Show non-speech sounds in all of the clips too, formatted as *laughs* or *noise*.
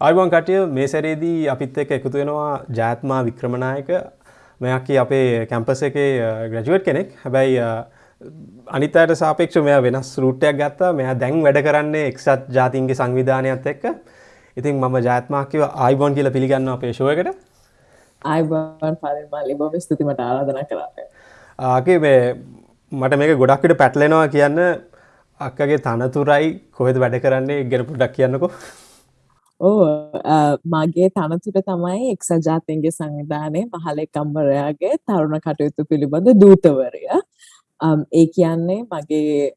අයිබන් කටිය මේ සැරේදී අපිත් එක්ක එකතු වෙනවා ජාත්මා වික්‍රමනායක. මෙයක්කි අපේ කැම්පස එකේ ග්‍රජුවට් කෙනෙක්. හැබැයි අනිතයට සාපේක්ෂ මෙයා වෙනස් රූටයක් ගත්තා. මෙයා දැන් වැඩ කරන්නේ එක්සත් ජාතින්ගේ සංවිධානයත් එක්ක. ඉතින් මම ජාත්මාකිව ආයිබොන් කියල පිළිගන්න අපේ ශෝයකට ආයිබන් පරිමල්ලි බොම ස්තුතිමට ආරාධන කරන්න ආගේ මේ මට මේක ගොඩක්කට පැටලෙනවා කියන්න අක්කගේ තනතුරයි කොහෙද වැඩ කරන්නේ ගෙන පුඩක් කියන්නකෝ ඕ මගේ තනතුර තමයි එක්සත් ජාතීන්ගේ සංවිධානයේ මහලේකම්වරයාගේ තරුණ කටයුතු පිළිබඳ දූතවරය. ඒ කියන්නේ මගේ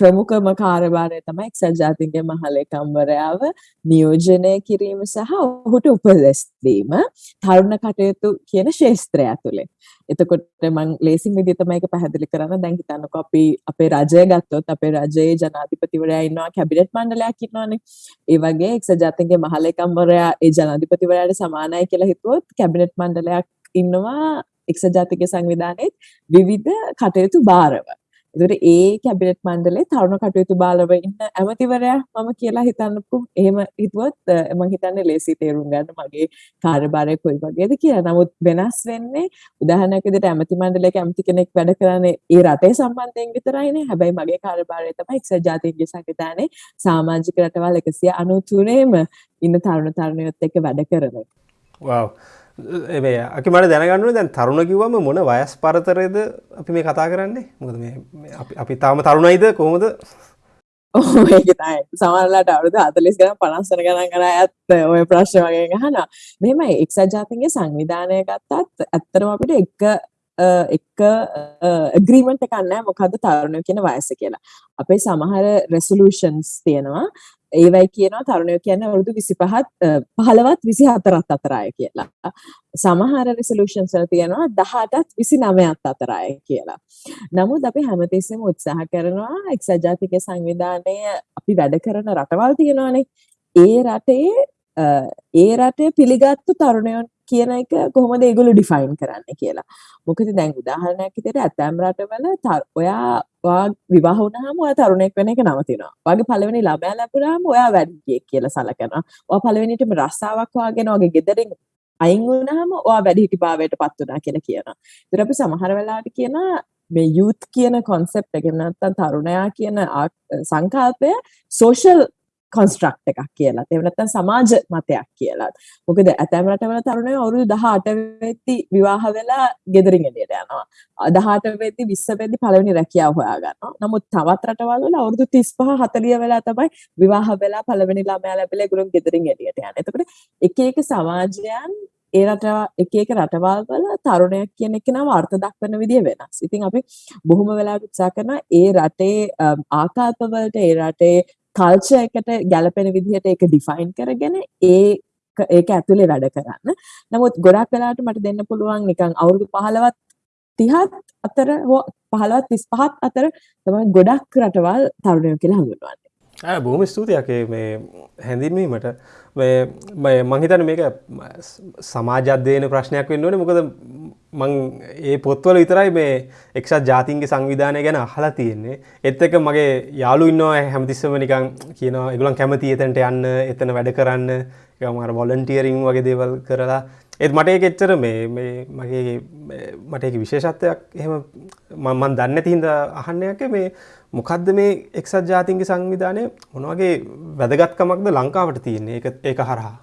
ප්‍රමුඛම කාර්යභාරය තමයි එක්සත් ජාතීන්ගේ මහලේකම්වරයාව නියෝජනය කිරීම සහ ඔහුට උපදෙස් දීම තරුණ කටයුතු කියන ශාස්ත්‍රය ඇතුලේ. එතකොට මං ලේසින් විදිහට තමයි ඒක පැහැදිලි කරන්න දැන් හිතන්නකෝ අපි අපේ රජය ගත්තොත් අපේ රජයේ ජනාධිපතිවරයා ඉන්නවා කැබිනට් මණ්ඩලයක් ඉන්නවානේ. ඒ වගේ එක්සත් ජාතීන්ගේ මහලේකම්වරයා ඒ ජනාධිපතිවරයාට සමානයි කියලා හිතුවොත් කැබිනට් මණ්ඩලයක් ඉන්නවා එක්සත් ජාතික සංවිධානයේ විවිධ කටයුතු භාරව. එතකොට ඒ කැබිනට් මණ්ඩලේ තරුණ කටයුතු බාලව ඉන්න ඇමතිවරයා මම කියලා හිතන්නකෝ. එහෙම හිතුවොත් මම හිතන්නේ ලේසි තේරුම් ගන්න මගේ කාර්යභාරය කොයි වගේද කියලා. නමුත් වෙනස් වෙන්නේ උදාහරණයක් විදිහට ඇමති මණ්ඩලයක ඇමති කෙනෙක් වැඩ කරන්නේ ඒ රටේ සම්බන්ධයෙන් විතරයිනේ. හැබැයි මගේ කාර්යභාරය තමයි එක්සත් ජාතීන්ගේ සංවිධානයේ සමාජික රටවල් 193ෙම ඉන්න තරුණ තරුණියොත් එක්ක වැඩ කරන එක. wow ඒ අපි මට දැනගන්නුව දැන් තරුණ කිව්වම මොන වයස් පරතරයද අපි මේ කතා කරන්නේ? මොකද මේ අපි තාම තරුණයිද කොහොමද? ඒකතයි සමරලාට අවුරුදු අතලිස් ගන පනස්සන ගණන් කර ඇත්ත ඔය ප්‍රශ්න වගේ ගහන මෙම එක්සත් ජාතින්ගේ සංවිධානය ගත්තත් ඇත්තරම අපිට එක එක ග්‍රීමට කන්න මොකද තරුණය කියන වයස කියලා. අපේ සමහර රෙසලූෂන්ස් තියෙනවා. ඒවයි කියනවා තරුණයෝ කියන්නේ අවුරුදු 25ත් 15ත් 24ත් අතරයි කියලා. සමහර රිසොලූෂන්ස් වල තියෙනවා 18ත් 29ත් අතරයි කියලා. නමුත් අපි හැමතිස්සෙම උත්සාහ කරනවා එක්සත් ජාතික සංවිධානය අපි වැඩ කරන රටවල් තියෙනවානේ. ඒ රටේ ඒ රටේ පිළිගත්තු තරුණයන් කියන එක කොහොමද ඒගොල්ලෝ ඩිෆයින් කරන්නේ කියලා. මොකද දැන් උදාහරණයක් විදිහට ඇතැම් රටවල ඔයා ඔයා විවාහ වුණාම ඔයා තරුණයෙක් වෙන එක නවතිනවා. ඔයාගේ පළවෙනි ළමයා ලැබුණාම ඔයා වැඩිහිටියෙක් කියලා සලකනවා. ඔයා පළවෙනිටම රස්සාවක් වාගෙන ඔයාගේ ගෙදරින් අයින් වුණාම ඔයා වැඩිහිටි භාවයට පත් වුණා කියලා කියනවා. ඒතර අපි සමහර වෙලාවට කියනවා මේ යූත් කියන කොන්සෙප්ට් එක නැත්නම් තරුණයා කියන සංකල්පය සෝෂල් කොන්ස්ට්‍රක්ට් එකක් කියලා. එහෙම නැත්නම් සමාජ මතයක් කියලා. මොකද ඇතැම් රටවල තරුණයෝ අවුරුදු 18 වෙද්දි විවාහ වෙලා ගෙදරින් එළියට යනවා. 18 වෙද්දි 20 වෙද්දි පළවෙනි රැකියාව හොයා ගන්නවා. නමුත් තවත් රටවල් වල අවුරුදු 35 40 වෙලා තමයි විවාහ වෙලා පළවෙනි ළමයා ලැබිලා ඒගොල්ලෝ ගෙදරින් එළියට යන්නේ. එතකොට එක එක සමාජයන් ඒ රට එක එක රටවල් වල තරුණයක් කියන එක නම අර්ථ දක්වන විදිය වෙනස්. ඉතින් අපි බොහොම වෙලාවට උත්සාහ කරනවා ඒ රටේ ආකල්පවලට ඒ රටේ කල්චර් එකට ගැලපෙන විදිහට ඒක ඩිෆයින් කරගෙන ඒ ඒක ඇතුලේ වැඩ කරන්න. නමුත් ගොඩක් වෙලාවට මට දෙන්න පුළුවන් නිකන් අවුරුදු 15ත් 30ත් අතර හෝ 15ත් 35ත් අතර තමයි ගොඩක් රටවල් තරුණයෝ කියලා හඳුන්වන්නේ. බොහොම ස්තුතියක් මේ හැඳින්වීමට. මංහිතන මේක සමාජධ්‍යයන ප්‍රශ්නයක් වෙන්න ඕනේ. මොකද මං ඒ පොත්වල විතරයි මේ එක්ෂත් ජාතින්ගේ සංවිධානය ගැන අහලා තියෙන්නේ. එත් එක මගේ යාලු ඉන්නවා හැමතිස්සම නිකං කියනවා එගුලන් කැමති එතැන්ට යන්න එතන වැඩ කරන්න. මර වොලන්ටියරිං වගේ දේවල් කරලා. ඒත් මට ඒක එච්චර මේ මගේ මට එක විශේෂත්වයක් එහෙම මන් දන්න තිහින්ද අහන්නයක මේ මොකක්ද මේ එක්සත් ජාතින්ගේ සංවිධානය මොනවගේ වැදගත්කමක්ද ලංකාවට තියන්නේ ඒක හරහා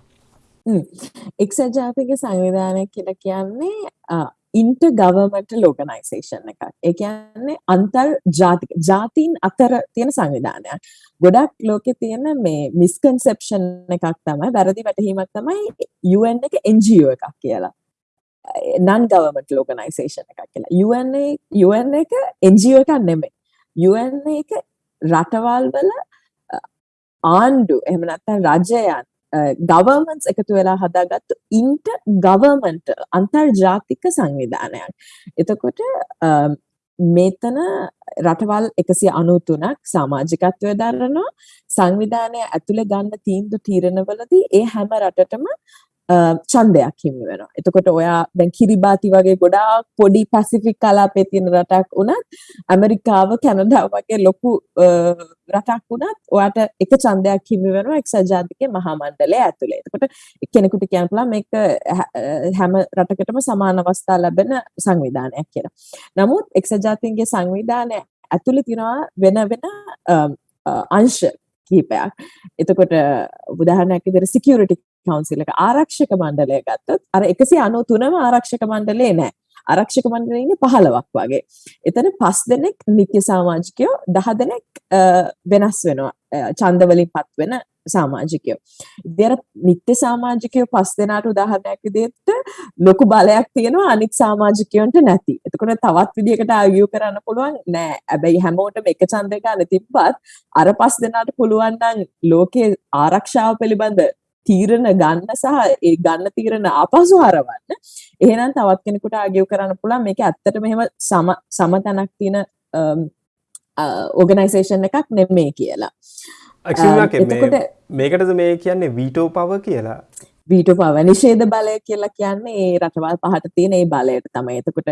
එක්සත් ජාතික සංවිධානය කියලා කියන්නේ ඉන්ට ගවර්මටල් ඕගනයිසේෂන් එකක්. ඒ කියන්නේ අන්තර් ජාතික ජාතීන් අතර තියෙන සංවිධානයක්. ගොඩක් ලෝකේ තියෙන මේ මිස්කන්සෙප්ෂන් එකක් තමයි වැරදි වැටහීමක් තමයි UN එක NGO එකක් කියලා. non governmental organization එකක් කියලා. UN UN එක NGO එකක් නෙමෙයි. UN එක රටවල් වල ආණ්ඩු එහෙම නැත්නම් රජයන් ගවර්මන්ස් එකතු වෙලා හදාගත්තු ඉන්ට ගවර්මන්ට අන්තර්ජාතික සංවිධානයක්. එතකොට මෙතන රටවල් එකසි අනුතුනක් සමාජිකත්වය දරනවා සංවිධානය ඇතුළේ ගන්න තීන්දු තීරණවලදී ඒ හැම රටටම ඡන්දයක් හිමි වෙනවා. එතකොට ඔයා දැන් කිරිබාති වගේ ගොඩාක් පොඩි පැසිෆික් කලාපයේ තියෙන රටක් වුණත් ඇමරිකාව කැනඩාව වගේ ලොකු රටක් වුණත් ඔයාට එක ඡන්දයක් හිමි වෙනවා එක්සත් ජාතික මහා මණ්ඩලය ඇතුලේ. එතකොට කෙනෙකුට කියන්න පුළුවන් මේක හැම රටකටම සමාන අවස්ථා ලැබෙන සංවිධානයක් කියලා. නමුත් එක්සත් ජාතීන්ගේ සංවිධානය ඇතුලේ තියෙනවා වෙන වෙන අංශ කිහිපයක්. එතකොට උදාහරණයක් විදිහට සිකියුරිටි කවුන්සිල් එක ආරක්ෂක මණ්ඩලය ගත්තොත් අර 193ම ආරක්ෂක මණ්ඩලේ නෑ. ආරක්ෂක මණ්ඩලේ ඉන්නේ 15ක් වගේ. එතන 5 දෙනෙක් නිත්‍ය සමාජිකයෝ 10 දෙනෙක් වෙනස් වෙනවා. ඡන්ද වලින් පත් වෙන සමාජිකයෝ. ඉතින් නිත්‍ය සමාජිකයෝ පස් දෙනාට උදාහරණයක් විදිහට ලොකු බලයක් තියෙනවා අනිත් සමාජිකයන්ට නැති. එතකොට තවත් විදිහකට ආගියු කරන්න පුළුවන් නෑ. හැබැයි හැමෝටම එක ඡන්දය ගන්න තිබ්බත් අර පස් දෙනාට පුළුවන් නම් ලෝකේ ආරක්ෂාව පිළිබඳ තීරණ ගන්න සහ ඒ ගන්න තීරණ ආපසු හරවන්න. එහෙනම් තවත් කෙනෙකුට ආගියු කරන්න පුළුවන් මේක ඇත්තටම එහෙම සම සමතනක් තියෙන ඕගනයිසේෂන් එකක් නෙමෙයි කියලා. එතකොට මේකටද මේ කියන්නේ වීටෝ පව කියලා වීටෝ පව නිෂේධ බලය කියලා කියන්නේ ඒ රටවල් පහට තියෙන ඒ බලයට තමයි. එතකොට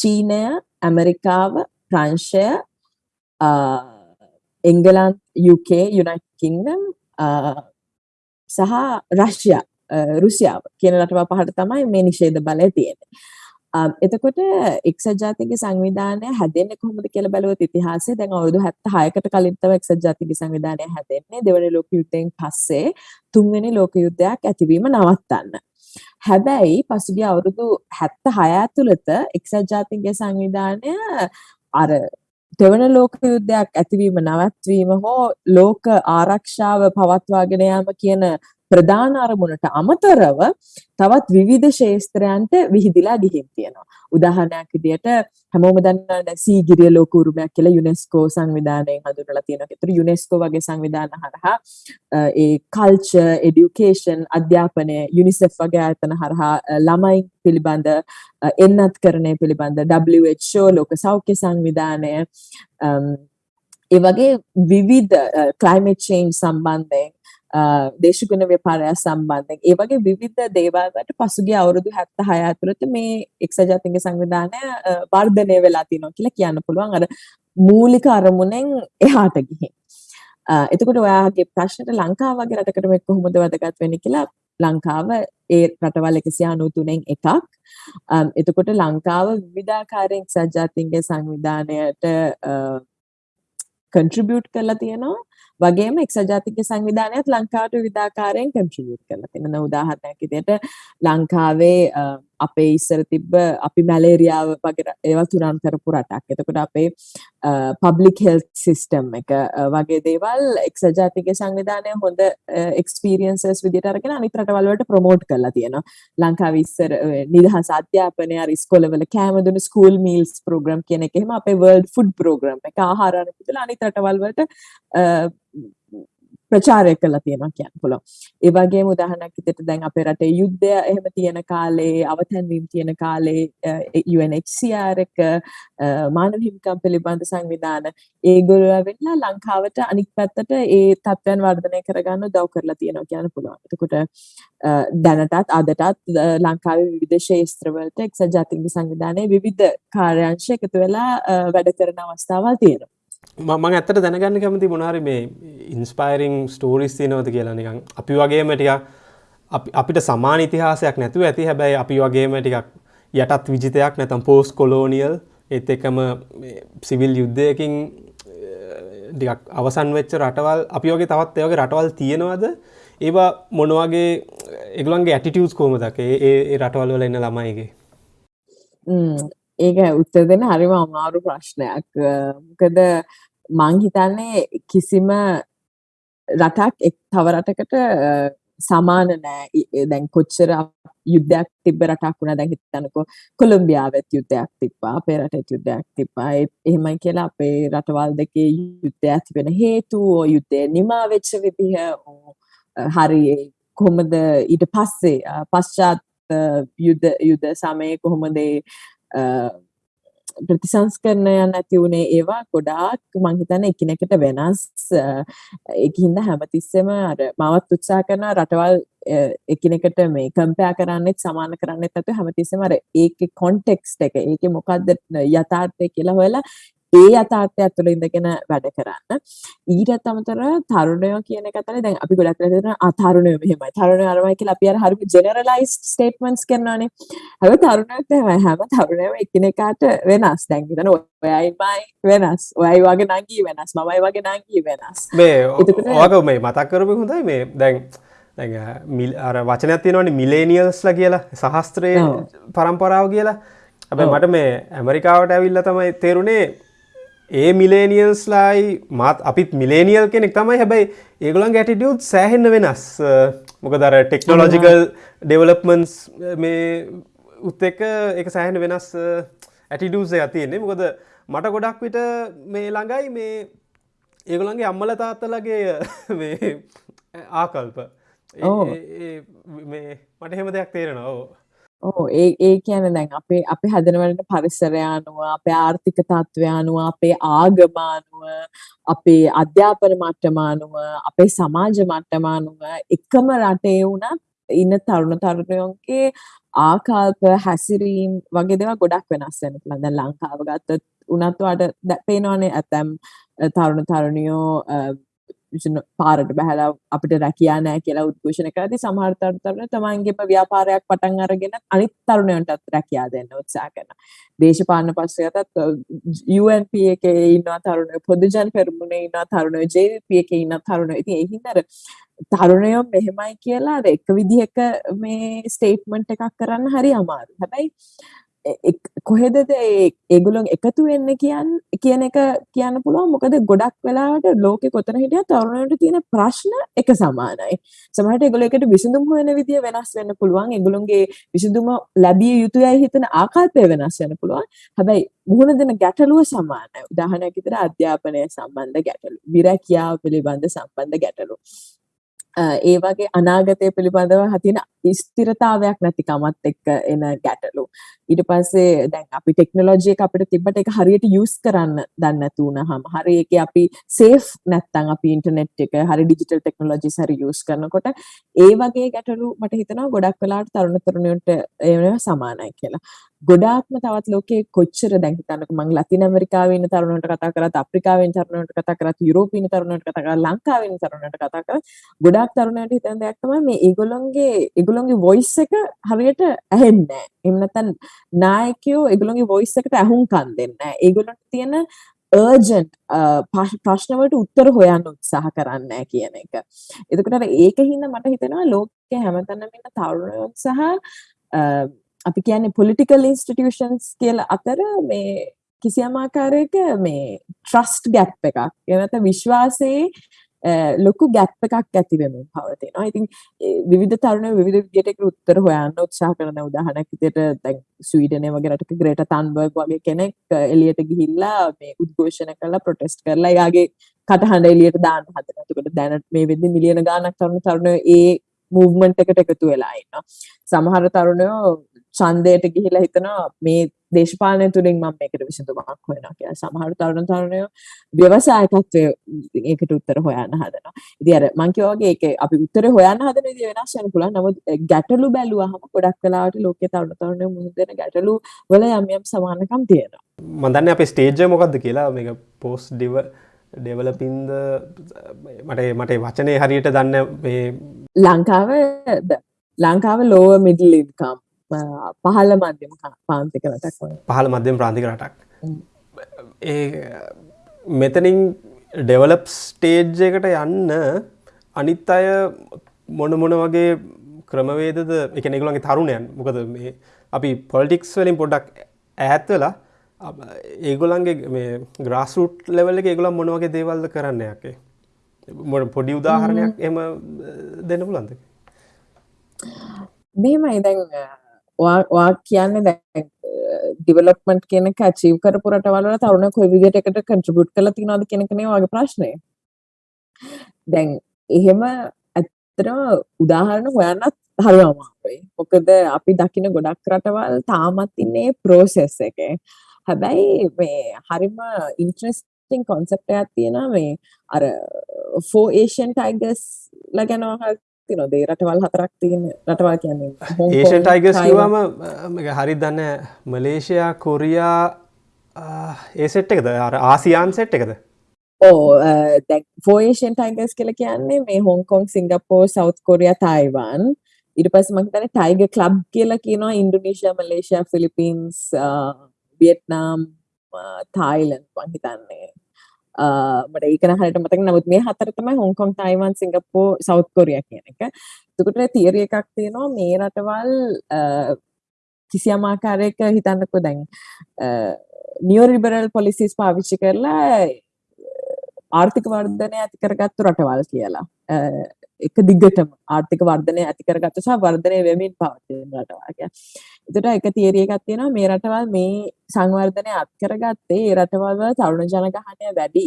චීනය, ඇමරිකාව, ප්‍රංශය, එංගලන්ත, UK, United Kingdom සහ රෂ්යා රුසියාව කියන රටවල් පහට තමයි මේ නිෂේධ බලය තියෙන්නේ. එතකොට එක්සත් ජාතික සංවිධානය හැදෙන්නේ කොහොමද කියලා බලුවොත් ඉතිහාසයේ දැන් අවුරුදු 76කට කලින් තමයි එක්සත් ජාතික සංවිධානය හැදෙන්නේ දෙවන ලෝක යුද්ධයෙන් පස්සේ තුන්වෙනි ලෝක යුද්ධයක් ඇතිවීම නවත්තන්න. හැබැයි පසුගිය අවුරුදු 76 ඇතුළත එක්සත් ජාතික සංවිධානය අර දෙවන ලෝක යුද්ධයක් ඇතිවීම නවත්වීම හෝ ලෝක ආරක්ෂාව පවත්වාගෙන යාම කියන ප්‍රධාන අරමුණට අමතරව තවත් විවිධ ශේස්ත්‍රයන්ට විහිදිලා ගිහින් තියෙනවා. උදාහරණයක් විදියට හැමෝම දන්නා සීගිරිය ලෝක උරුමයක් කියලා යුනෙස්කෝ සංවිධානයෙන් හඳුන්වලා තියෙනවා. ඒතර යුනෙස්කෝ වගේ සංවිධාන හරහා ඒ කල්චර්, এඩියුකේෂන්, අධ්‍යාපනය, යුනිසෙෆ් වගේ ආයතන හරහා ළමයින් පිළිබඳ එන්නත්කරණය පිළිබඳ WHO ලෝක සෞඛ්‍ය සංවිධානය ඒ වගේ විවිධ ක්ලයිමේට් චේන්ජ් සම්බන්ධයෙන් දේශගුණ ව්‍යාපාරය සම්බන්ධයෙන් ඒ වගේ විවිධ දේවල් වලට පසුගිය අවුරුදු 76 ඇතුළත මේ එක්සත් ජාතීන්ගේ සංවිධානය වර්ධනය වෙලා තියෙනවා කියලා කියන්න පුළුවන් අර මූලික අරමුණෙන් එහාට ගිහින්. එතකොට ඔයාගේ ප්‍රශ්නෙට ලංකාව වගේ රටකට මේක කොහොමද වැදගත් වෙන්නේ කියලා ලංකාව ඒ රටවල් 193න් එකක්. එතකොට ලංකාව විවිධාකාරයෙන් එක්සත් ජාතීන්ගේ සංවිධානයට කන්ට්‍රිබියුට් කරලා තියෙනවා. වගේම එක්සත් ජාතික සංවිධානයත් ලංකාවට විවිධාකාරයෙන් කන්ට්‍රිබියුට් කරලා තියෙනවා. උදාහරණයක් විදිහට ලංකාවේ අපේ ඉස්සර තිබ්බ අපි මැලේරියාව වගේ ඒවා තුරන් කරපු රටක්. එතකොට අපේ පබ්ලික් හෙල්ත් සිස්ටම් එක වගේ දේවල් එක්සත් ජාතික සංවිධානය හොඳ එක්ස්පීරියන්සස් විදිහට අරගෙන අනිත් රටවල් වලට ප්‍රොමෝට් කරලා තියෙනවා. ලංකාවේ ඉස්සර නිදහස් අධ්‍යාපනය අර ඉස්කෝලවල කෑම දුන්න ස්කූල් මීල්ස් ප්‍රෝග්‍රෑම් කියන එක එහෙම අපේ වර්ල්ඩ් ෆුඩ් ප්‍රෝග්‍රෑම් එක ආහාර අනුකූල අනිත් රටවල් වලට ප්‍රචාරය කළා තියෙනවා කියන්න පුළුවන්. ඒ වගේම උදාහරණයක් විදිහට දැන් අපේ රටේ යුද්ධය එහෙම තියෙන කාලේ අවතැන්වීම තියෙන කාලේ UNHCR එක මානව හිමිකම් පිළිබඳ සංවිධාන ඒගොල්ලෝ ඇවිල්ලා ලංකාවට අනිත් පැත්තට ඒ තත්ත්වයන් වර්ධනය කරගන්න උදව් කරලා තියෙනවා කියන්න පුළුවන්. එතකොට දැනටත් අදටත් ලංකාවේ විවිධ ශේෂ්ත්‍රවලට එක්සත් ජාතික සංවිධානයේ විවිධ කාර්යාංශ එකතු වෙලා වැඩ කරන අවස්ථාවල් තියෙනවා. මං ඇත්තට දැනගන්න කැමති මොනාරි මේ ඉන්ස්පයිරිං ස්ටෝරිස් තියනවද කියලා නිකං අපි වගේම ටික අපිට සමාන ඉතිහාසයක් නැතුව ඇති. හැබැයි අපි වගේම ටිකක් යටත් විජිතයක් නැතම් පෝස් කොලෝනියල් ඒත් එකම සිවිල් යුද්ධයකින් ටිකක් අවසන් වෙච්ච රටවල්. අපි වගේ තවත් ඒවගේ රටවල් තියෙනවද? ඒවා මොනවගේ එගලන්ගේ ඇටිටියස් කෝමදක ඒ රටවල් වල එන්න ළමයිගේ. ඒක උත්තර දෙන්න හරිම අමාරු ප්‍රශ්නයක්. මොකද මං හිතන්නේ කිසිම රටක් එක් තව රටකට සමාන නෑ. දැන් කොච්චර යුද්ධයක් තිබ්බ රටක් වුණා දැන් හිතන්නකෝ කොලොම්බියාවෙත් යුද්ධයක් තිබ්බා අපේ රටේත් යුද්ධයක් තිබ්බා ඒ එහෙමයි කියලා අපේ රටවල් දෙකේ යුද්ධය ඇති වෙන හේතු ඕ යුද්ධය නිමා වෙච්ච විදිහ හරි කොහොමද ඊට පස්සේ පශ්චාත් යුද්ධ යුද්ධ සමයේ කොහොමද ප්‍රතිසංස්කරණයන් නැති වුණේ ඒවා ගොඩාක් මං හිතන්නේ එකිනෙකට වෙනස්. ඒකින්ද හැමතිස්සෙම අර මවත් උත්සාහ කරන රටවල් එකිනෙකට මේ කම්පෙයාර් කරන්නෙත් සමාන කරන්නෙත් නැතුව හැමතිස්සෙම අර ඒකේ කොන්ටෙක්ස්ට් එක ඒකේ මොකද්ද යථාර්ථය කියලා හොයලා ඒ යථාර්ථය ඇතුළේ ඉඳගෙන වැඩ කරන්න. ඊටත් අමතරව තරුණයෝ කියන තමයි දැන් අපි ගොඩක් වෙලා තියෙන අතරුණයෝ මෙහෙමයි. තරුණයෝ අරමයි කියලා අපි අර හරිම ජෙනරලයිස්ඩ් ස්ටේට්මන්ට්ස් කරනවානේ. හැබැයි තරුණයෝත් එහෙමයි. හැම තරුණයම එකිනෙකාට වෙනස්. දැන් හිතන්න ඔයයිමයි වෙනස්. ඔයයි වගේ නංගී වෙනස්. මමයි වගේ නංගී වෙනස්. මේ ඔයක මේ මතක් කරපු හොඳයි මේ දැන් අර වචනයක් තියෙනවනේ මිලේනියල්ස්ලා කියලා සහස්ත්‍රයේ පරම්පරාව කියලා. හැබැයි මට මේ ඇමරිකාවට ඇවිල්ලා තමයි තේරුනේ ඒ මිලේනියල්ස්ලායි මාත් අපිත් මිලේනියල් කෙනෙක් තමයි. හැබැයි ඒගොලන් ගැටිටියුත් සෑහෙන්න වෙනස්. මොක දර ටෙක්නෝලෝජිකල් ඩෙවලප්මන්ස් මේ උත් එක එක සෑහෙන වෙනස් ඇටිඩුසේ ඇතියෙන්නේ මොකද මට ගොඩක් විට මේ ළඟයි මේ ඒගොලන්ගේ අම්මල තාත්තලගේ ආකල්ප. මේ මට හෙම දෙයක් තේරෙනවා ඕ ඒ ඒ කියන දැන් අපේ අපි හදනවලට පරිසරය අනුව අපේ ආර්ථික තත්ත්වය අනුව අපේ ආගම අනුව අපේ අධ්‍යාපන මට්ටම අනුව අපේ සමාජ මට්ටම අනුව එකම රටේ වුණත් ඉන්න තරුණ තරුණයෝන්ගේ ආකල්ප හැසිරීම් වගේ දේවල් ගොඩක් වෙනස් වෙන පුළුවන්. දැන් ලංකාව ගත්තොත් උනත් වාට පේනවනේ ඇතම් තරුණ තරුණියෝ පාරට බැහැලා අපිට රැකියා නෑ කියලා උද්ඝෝෂණ කරද්දී සමහර තරුණ තමන්ගේම ව්‍යාපාරයක් පටන් අරගෙන අනිත් තරුණයන්ටත් රැකියා දෙන්න උත්සාහ කරනවා. දේශපාලන පස්සෙටත් UNP එකේ ඉන්නවා තරුණයෝ පොදු ජන පෙරමුණේ ඉන්නවා තරුණයෝ JVP එකේ ඉන්න තරුණයෝ. ඉතින් ඒ හින්දා තරුණයෝ මෙහෙමයි කියලා එක විදිහක මේ ස්ටේට්මන්ට් එකක් කරන්න හරි අමාරුයි. හැබැයි කොහෙදද ඒගොල්ලොන් එකතු වෙන්න කියන් කියන එක කියන්න පුළුවන් මොකද ගොඩක් වෙලාවට ලෝකෙ කොතන හිටියත් තරුණයන්ට තියෙන ප්‍රශ්න එක සමානයි. සමහරට ඒගොල්ලෝ එකට විසඳුම් හොයන විදිය වෙනස් වෙන්න පුළුවන්. ඒගොල්ලොන්ගේ විසඳුම ලැබිය යුතුයයි හිතන ආකල්පය වෙනස් වෙන්න පුළුවන්. හැබැයි මුහුණ දෙන ගැටලුව සමානයි. උදාහරණයක් විදිහට අධ්‍යාපනය සම්බන්ධ ගැටලු, විරැකියාව පිළිබඳ සම්බන්ධ ගැටලු. ඒ වගේ අනාගතය පිළිබඳව හතින ස්ථිරතාවයක් නැතිකමත් එක්ක එන ගැටලු. ඊට පස්සේ දැන් අපි ටෙක්නොලොජි එක අපිට තිබ්බට ඒක හරියට යූස් කරන්න දන්නේ නැතු වුනහම හරි ඒකේ අපි සේෆ් නැත්තම් අපි ඉන්ටර්නෙට් එක හරි ඩිජිටල් ටෙක්නොලොජිස් හරි යූස් කරනකොට ඒ වගේ ගැටලු මට හිතෙනවා ගොඩක් වෙලාවට තරුණ තරුණියන්ට ඒවා සමානයි කියලා. ගොඩාක්ම තවත් ලෝකේ කොච්චර දැන් හිතන්නකෝ මං ලතින් ඇමරිකාවේ ඉන්න තරුණයන්ට කතා කරත් අප්‍රිකාවේ ඉන්න තරුණයන්ට කතා කරත් යුරෝපයේ ඉන්න තරුණයන්ට කතා කරත් ලංකාවේ ඉන්න තරුණයන්ට කතා කරත් ගොඩාක් තරුණයන්ට හිතන දෙයක් තමයි මේ ඒගොල්ලොන්ගේ ඒගොල්ලොන්ගේ වොයිස් එක හරියට ඇහෙන්නේ නැහැ. එහෙම නැත්නම් නායකයෝ ඒගොල්ලොන්ගේ වොයිස් එකට ඇහුම්කන් දෙන්නේ නැහැ. ඒගොල්ලන්ට තියෙන අර්ජන්ට් ප්‍රශ්න වලට උත්තර හොයන්න උත්සාහ කරන්නේ කියන එක. එතකොට අර ඒක හින්දා මට හිතෙනවා ලෝකයේ හැමතැනම ඉන්න තරුණයෝ සහ අපි කියන්නේ පොලිටිකල් ඉන්ස්ටිටියුෂන්ස් කියලා අතර මේ කිසියම් ආකාරයක මේ ට්‍රස්ට් ගැප් එකක්. එහෙම නැත්නම් විශ්වාසයේ ලොකු ගැප් එකක් ඇති වෙමින් පවතිනවා. ඉතින් විවිධ තරුණයෝ විවිධ විදියට ඒකට උත්තර හොයන්න උත්සාහ කරන උදාහරණයක් විදියට දැන් ස්වීඩනයේ වගේ රටක ග්‍රේටා තන්බර්ග් වගේ කෙනෙක් එළියට ගිහිල්ලා මේ උද්ඝෝෂණ කරලා ප්‍රොටෙස්ට් කරලා එයාගේ කටහඬ එළියට දාන්න හදනවා. එතකොට දැනට මේ වෙද්දි මිලියන ගාණක් තරුණ තරුණයෝ ඒ මූව්මන්ට් එකට එකතු වෙලා ඉන්නවා. සමහර තරුණයෝ ඡන්දයට ගිහිලා හිතනවා මේ දේශපාලනය තුලින් මම මේකට විසඳුමක් හොයනවා කියලා. සමහර තරුණ තරුණයෝ ව්‍යවසායකත්වයේ ඒකට උත්තර හොයන්න හදනවා. ඉතින් අර මං කිව්වා වගේ ඒක අපි උත්තර හොයන්න හදන විදිහ වෙනස් වෙන්න පුළුවන්. නමුත් ගැටලු බැලුවහම ගොඩක් වෙලාවට ලෝකයේ තරුණ තරුණයෝ මුහුණ දෙන ගැටලු වල යම් යම් සමානකම් තියෙනවා. මම දන්නේ අපේ ස්ටේජ් එක මොකද්ද කියලා මේක පෝස්ට් ඩිව ඩෙවලපින්ද මට මට වචනය හරියට දන්න ලංකාව ලංකාව ලෝව මිඩල් ඉන්කම් පහළ මධ්‍යම පාන්තික රටක් පහළ මධ්‍යම ප්‍රාන්තික රටක්. ඒ මෙතනින් ඩෙවලප් ස්ටේජ් එකට යන්න අනිත් අය මොන මොන වගේ ක්‍රමවේදද එක නිකුලන්ගේ තරුණයන් මොකද මේ අපි පොලිටික්ස් වලින් පොඩක් ඈත්වෙලා ඒගොලන්ගේ මේ ග්‍රාස්රුට් ලෙවල්ල එක ඒගොලන් මොනවගේ දේවල්ද කරන්න යකේ මොට පොඩි උදාහරණයක් එම දෙන්න පුලන්ද මෙහෙමයි දැන් වා කියන්නේ දැන් ඩිවලොප්මන්ට් කියන එක අචීව් කරපු රටවල් වල තරුණ කොයි විදිහට එකට කන්ට්‍රිබියුට් කරලා තියෙනවද කියන එක නේ වගේ ප්‍රශ්නේ. දැන් එහෙම ඇත්තටම උදාහරණ හොයන්නත් හරි අමාරුයි. මොකද අපි දකින ගොඩක් රටවල් තාමත් ඉන්නේ ප්‍රෝසෙස් එකේ. හැබැයි මේ හරිම ඉන්ට්‍රෙස්ටිං කොන්සෙප්ට් එකක් තියෙනවා මේ අර ෆෝ ඒෂියන් ටයිගර්ස් ලා ගැන ඒ රටවල් හතරක් තියෙන රටවල් කියන්නේ ඒෂන් ටයිගස්. කිව්වම හරි දන්න මලේෂයා කොරියා ඒ සෙට් එකද? අර ආසියාන් සෙට් එකද? ඕ ෆෝේෂන් ටයිගස් කියල කියන්නේ මේ Hong Kong Singapore South Korea Taiwan ඉට පස් මහිතන ටයිග කලබ් කියලා කියනවා. ඉන්ඩුනීශයා මලේෂයා ෆිලිපින්ස් වියට්නාම් තායිලන් මහිතන්නේ මට ඒකන හට මතක නමුත් මේ හතර තමයි හොංකොම් තයිවන් සිංගප්පෝ සෞත් කොරිය කියන එක. තුකට තියරිය එකක් තියෙනවා මේ රටවල් කිසියම් ආකාරයක හිතන්නකො දැන් නියෝරිබරල් පොලිසිස් පාවිච්චි කරලා ආර්ථික වර්ධනය ඇති කරගත්තු රටවල් කියලා. එක දිගටම ආර්ථික වර්ධනය ඇති කරගත්තු සහ වර්ධනය වෙමින් පවතින රටවල් කිය. එතකොට එක තියරිය එකක් තියෙනවා මේ රටවල් මේ සංවර්ධනය අත් කරගත්තේ ඒ රටවල් වල තරුණ ජනගහනය වැඩි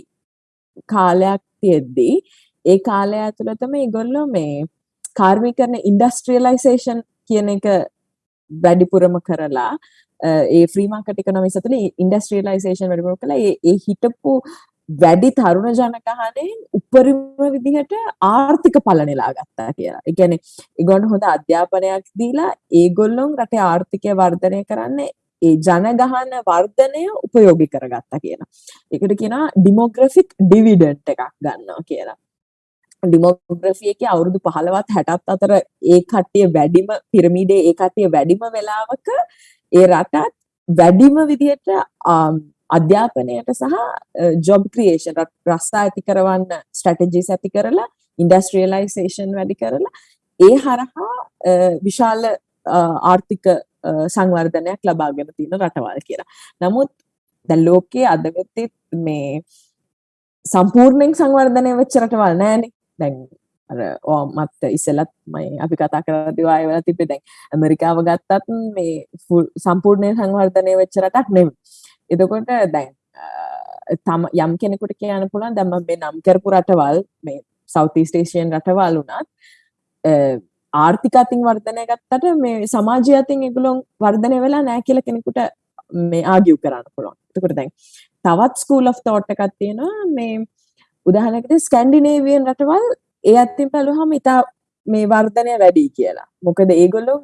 කාලයක් තියෙද්දී ඒ කාලය ඇතුළතම ඒගොල්ලෝ මේ කාර්මිකරණ ඉන්ඩස්ට්‍රියලයිසේෂන් කියන එක වැඩිපුරම කරලා ඒ ෆ්‍රී මාකට් ඉකොනොමික්ස් ඇතුළේ ඉන්ඩස්ට්‍රියලයිසේෂන් වැඩිපුර කළා ඒ ඒ හිටපු වැඩි තරුණ ජනගහනයෙන් උපරිම විදිහට ආර්ථික පල නෙලා ගත්තා කියලා. ඒ කියන්නේ ඒගොල්ලෝ හොඳ අධ්‍යාපනයක් දීලා ඒගොල්ලොන් රටේ ආර්ථිකය වර්ධනය කරන්නේ ඒ ජනගහන වර්ධනය උපයෝගී කරගත්තා කියලා. ඒකට කියනවා ඩිමෝග්‍රැෆික් ඩිවිඩන්ට් එකක් ගන්නවා කියලා. ඩිමෝග්‍රෆිය එක අවුරුදු පහළවත් හැටත් අතර ඒ කට්ටිය වැඩිම පිරමිඩේ ඒ කට්ටිය වැඩිම වෙලාවක ඒ රටත් වැඩිම විදිහට අධ්‍යාපනයට සහ ජොබ් ක්‍රියේෂන් රස්සා ඇති කරවන්න ස්ට්‍රැටජිස් ඇති කරලා ඉන්ඩස්ට්‍රියලයිසේෂන් වැඩි කරලා ඒ හරහා විශාල ආර්ථික සංවර්ධනයක් ලබාගෙන තියෙන රටවල් කියලා. නමුත් දැන් ලෝකයේ අද වෙද්දී මේ සම්පූර්ණයෙන් සංවර්ධනය වෙච්ච රටවල් නෑනේ. දැන් අර ඕ මත් ඉස්සෙල්ලත් මම අපි කතා කරද්දී ආයෙ වෙලා තිබ්බේ දැන් ඇමරිකාව ගත්තත් මේ සම්පූර්ණයෙන් සංවර්ධනය වෙච්ච රටක් නෙමෙයි. එතකොට දැන් තම යම් කෙනෙකුට කියන්න පුළුවන් දැන් මම මේ නම් කරපු රටවල් මේ සවුත් ඊස්ට් ඒෂියන් රටවල් උනත් ආර්ථික අතින් වර්ධනය ගත්තට මේ සමාජය අතින් ඒගොල්ලෝ වර්ධනය වෙලා නැහැ කියලා කෙනෙකුට මේ ආගියු කරන්න පුළුවන්. එතකොට දැන් තවත් ස්කූල් ඔෆ් තෝට් එකක් තියෙනවා මේ උදාහරණයකට ස්කැන්ඩිනේවියන් රටවල් ඒ අතින් බැලුවහම ඉතා මේ වර්ධනය වැඩි කියලා. මොකද ඒගොල්ලෝ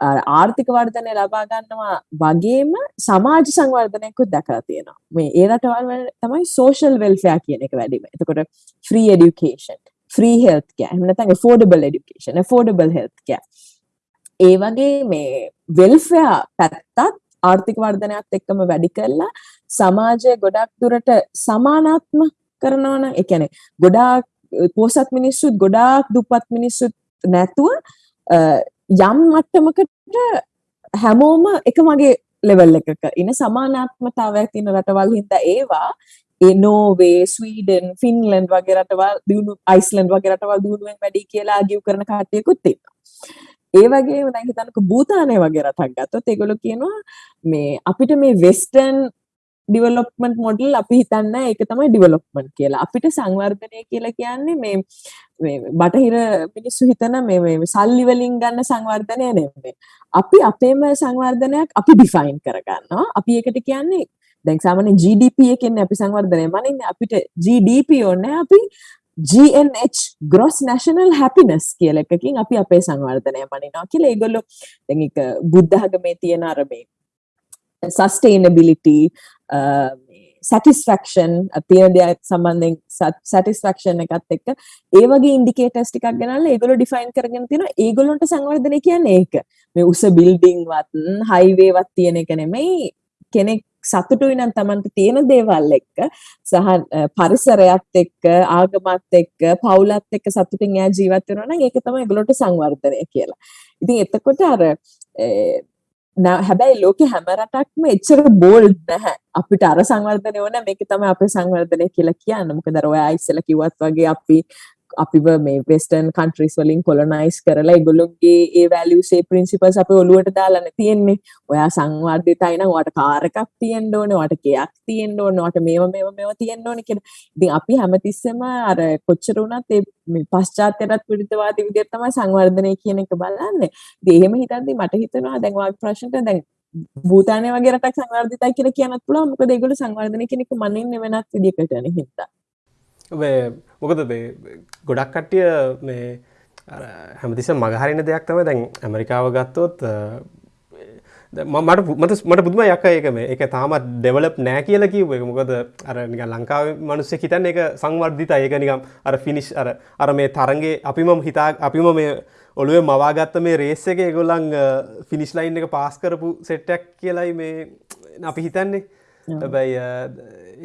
ආර්ථික වර්ධනය ලබා ගන්නවා වගේම සමාජ සංවර්ධනයකුත් දැකලා තියෙනවා. මේ ඒ රටවල් වල තමයි social welfare කියන එක වැඩිම. එතකොට free education, free health care, එහෙම නැත්නම් affordable education, affordable health care. ඒ වගේ මේ welfare පැත්තත් ආර්ථික වර්ධනයත් එක්කම වැඩි කරලා සමාජය ගොඩක් දුරට සමානාත්ම කරනවා නම් ඒ කියන්නේ ගොඩාක් පොසත් මිනිස්සුත් ගොඩාක් දුප්පත් මිනිස්සුත් නැතුව යම් මට්ටමකට හැමෝම එක මගේ ලෙවල් එකක ඉන සමානාත්මතාවයක් තියෙන රටවල් හින්දා ඒවා ඒ නෝවේ ස්වීඩන් ෆින්ලන්ඩ් වගේ රටවල් දියුණු අයිස්ලන්ඩ් වගේ රටවල් දියුණුවෙන් වැඩි කියලා ආගිව් කරන කට්ටියකුත් ඉන්නවා. ඒ වගේම දැන් හිතන්නකෝ භූතානය වගේ රටක් ගත්තොත් ඒගොල්ලෝ කියනවා මේ අපිට මේ වෙස්ටර්න් ඩිවලොප්මන්ට් මොඩල් අපි හිතන්න ඒක තමයි ඩිවලොප්මන්ට් කියලා. අපිට සංවර්ධනය කියලා කියන්නේ මේ බටහිර මිනිස්සු හිතන මේ සල්ලි වලින් ගන්න සංවර්ධනය නෙමෙයි. අපි අපේම සංවර්ධනයක් අපි ඩිෆයින් කරගන්නවා. අපි ඒකට කියන්නේ දැන් සාමාන්‍ය GDP එකෙන් අපි සංවර්ධනය මනින්නේ. අපිට GDP ඕනේ අපි GNH gross national happiness කියලා එකකින් අපි අපේ සංවර්ධනය මනිනවා කියලා ඒගොල්ලෝ දැන් ඒක බුද්ධ ධර්මයේ තියෙන අර මේ sustainability සැටිස්ෆක්ෂන් තියෙන දෙයක් සම්බන්ධයෙන් සැටිස්ෆක්ෂන් එකත් එක්ක. ඒ වගේ ඉන්ඩිකේටර්ස් ටිකක් ගෙනල්ලා ඒගොල්ලෝ ඩිෆයින් කරගෙන තියෙනවා. ඒගොල්ලන්ට සංවර්ධනය කියන්නේ ඒක. මේ උස බිල්ඩින් වත් හයිවේ වත් තියෙන එක නෙමෙයි. කෙනෙක් සතුටුයි නම් Tamanට තියෙන දේවල් එක්ක සහ පරිසරයත් එක්ක ආගමත් එක්ක පවුලත් එක්ක සතුටින් එයා ජීවත් වෙනවා නම් ඒක තමයි ඒගොල්ලන්ට සංවර්ධනය කියලා. ඉතින් එතකොට අර හැබැයි ලෝක හැම රටක්ම එච්චර බෝල්ඩ් නැහැ. අපිට අර සංවර්ධනය ඕන මේක තමයි අපේ සංවර්ධනය කියලා කියන්න. මොකද අර ඔයා ඉස්සෙල්ලා කිව්වත් වගේ අපි අපිව මේ වෙස්ටර්න් කන්ට්‍රීස් වලින් කොලොනයිස් කරලා ඒගොල්ලොන්ගේ ඒ වැලියුස් ඒ ප්‍රින්සිපල්ස් අපේ ඔළුවට දාලානේ තියෙන්නේ. ඔයා සංවර්ධිතයි නම් ඔයාට කාර් එකක් තියෙන්න ඕනේ, ඔයාට ගෙයක් තියෙන්න ඕනේ, ඔයාට මේව මේව මේව තියෙන්න ඕනේ කියලා. ඉතින් අපි හැමතිස්සෙම අර කොච්චර වුණත් ඒ මේ පශ්චාත්‍යරත් විරුද්ධවාදී විදිහට තමයි සංවර්ධනය කියන එක බලන්නේ. ඉතින් එහෙම හිතද්දි මට හිතෙනවා දැන් ඔයාගේ ප්‍රශ්නට දැන් භූතානය වගේ රටක් සංවර්ධිතයි කියලා කියන්නත් පුළුවන්. මොකද ඒගොල්ලෝ සංවර්ධනය කියන එක මනින්නේ වෙනත් විදිහකට නේ හින්දා. මොකද ගොඩක් කට්ටිය මේ හැමතිස මගහරින දෙයක් තම දැන් ඇමරිකාව ගත්තොත් මට මට මට පුදුම යක ඒකම එක තාමත් ඩෙවලප් නෑ කියල කිව එක මොකද අර නික ලංකාව මනුස්ස හිතන්න එක සංවර්ධිත ඒක නිකම් අර ෆිනිශ් අර අර මේ තරගේ අපිම හිතා අපිම මේ ඔළුවේ මවාගත්ත මේ රේස් එක ගොල්ලං ෆිනිශ් ලයින් එක පාස් කරපු සෙට්ටක් කියලයි මේ අපි හිතන්නේ. හැබැයි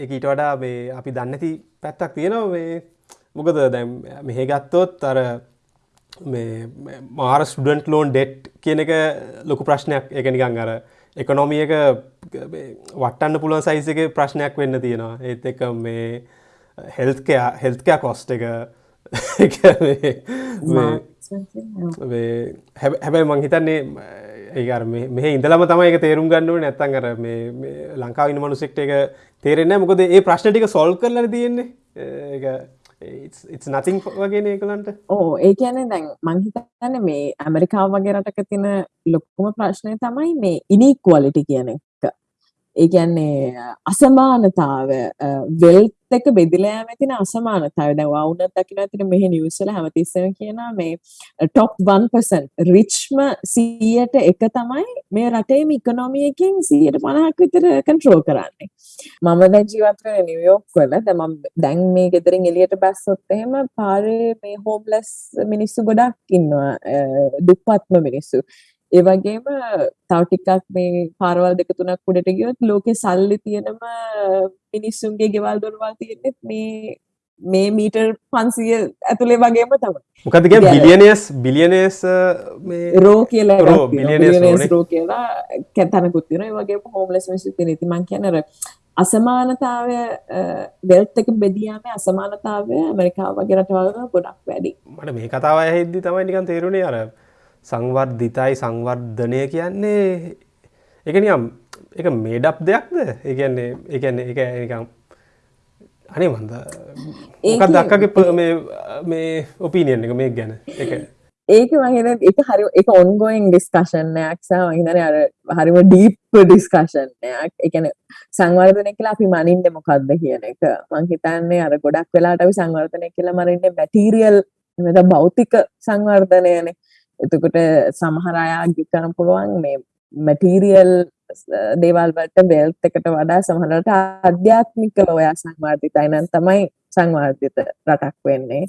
එක ඊට වඩා මේ අපි දන්නති පැත්තක් තියෙනවා. මේ මොකද දැම් මෙහෙ ගත්තොත් අර මාර ස්ටඩන්ට් ලෝන් ඩෙට් කියන එක ලොකු ප්‍රශ්නයක්. එක නිකං අර එකනොමිය එක වටන්න පුළුවන් සයිස එක ප්‍රශ්නයක් වෙන්න තියෙනවා. ඒත් එක. *laughs* මේ හෙල්කයා හෙල්කයා කොස්ට එක හැබැයි මං හිතන්නේ ඒකර මෙහ ඉඳලම තමයි එක තේරුම් ගන්නුව නැත්තන් කර මේ ලංකාවින මනුසෙක්ට එක තේරෙන්න මොකද ඒ ප්‍රශ්න ටික සොල් කරල තියෙන්නේ. නතින් වගේ ඒකලන්ට ඕ ඒ කියන දැන් මංහිතන්න මේ ඇමරිකාව වගේ රටක තින ලොක්කුම ප්‍රශ්නය තමයි මේ ඉනික්වලිටි කියන එක. ඒ කියන්නේ අසමානතාව වෙල්ත් එක බෙදිලෑම තින අසමානතාව දැ වුනත් දකින ඇතින මෙහ නිවසල හැමතිස්සම කියන මේ ටොප් 1% රිච්ම සීයට එක තමයි මේ රටේම ඉකනොමියකින් සීයට පණහක් විතර කන්ට්‍රෝ කරන්නේ. මම දැ ජීවත්වන නිවියෝක් වල. දැම දැන් මේ ගෙදරින් එලියට බැස්සොත් එහෙම පාරේ මේ හෝම්ලස් මිනිස්සු ගොඩක් ඉන්නවා uh, දුප්පත්ම මිනිස්සු. ඒ වගේම තව ටිකක් මේ පාරවල් දෙක තුනක් උඩට ගියොත් ලෝකේ සල්ලි තියෙනම මිනිස්සුන්ගේ ගෙවල් දොරවල් තියෙන්නේ මේ මේ මීටර් 500 ඇතුලේ වගේම තමයි. මොකද කියන්නේ බිලියනර්ස් බිලියනර්ස් මේ රෝ කියලා රෝ බිලියනර්ස් රෝ කියලා කැතනකුත් තියෙනවා. ඒ වගේම හෝම්ලස් මිනිස්සු තියෙනවා. ඉතින් මම කියන්නේ අර අසමානතාවය වෙල්ත් එක බෙදියාමේ අසමානතාවය ඇමරිකාව වගේ රටවල් ගොඩක් වැඩි. මට මේ කතාව ඇහෙද්දි තමයි නිකන් තේරුණේ අර සංවර්ධිතයි සංවර්ධනය කියන්නේ. එක නියම් එක මේඩප් දෙයක්ද? ඒගන්නේ එකන්නේ එක නිකම් අනේ මන්ද ඒකත් දක්කගේ මේ ඔපීනියන් එක මේ ගැන? එක ඒක මහින එක හරි එක ඔන්ගෝයින් ඩිස්කශනයක් සහ මහිතන අර හරිම ඩීප් ඩිස්කශනයක් එකන සංවර්ධනය කියලා අපි මනින්ද මොකක්ද කියන එක. මං හිතන්නේ අර ගොඩක් වෙලාට අපි සංවර්ධනය කියලා මරින්න මැටීරියල් මෙත භෞතික සංවර්ධනයනේ එතකොට සමහර අය ආග්‍ය කරන්න පුළුවන් මේ මැටීරියල් දේවල් වලට බෙල්ට් එකට වඩා සමහරට ආධ්‍යාත්මිකව ඔයා සංවර්ධිතයි. නම් තමයි සංවර්ධිත රටක් වෙන්නේ.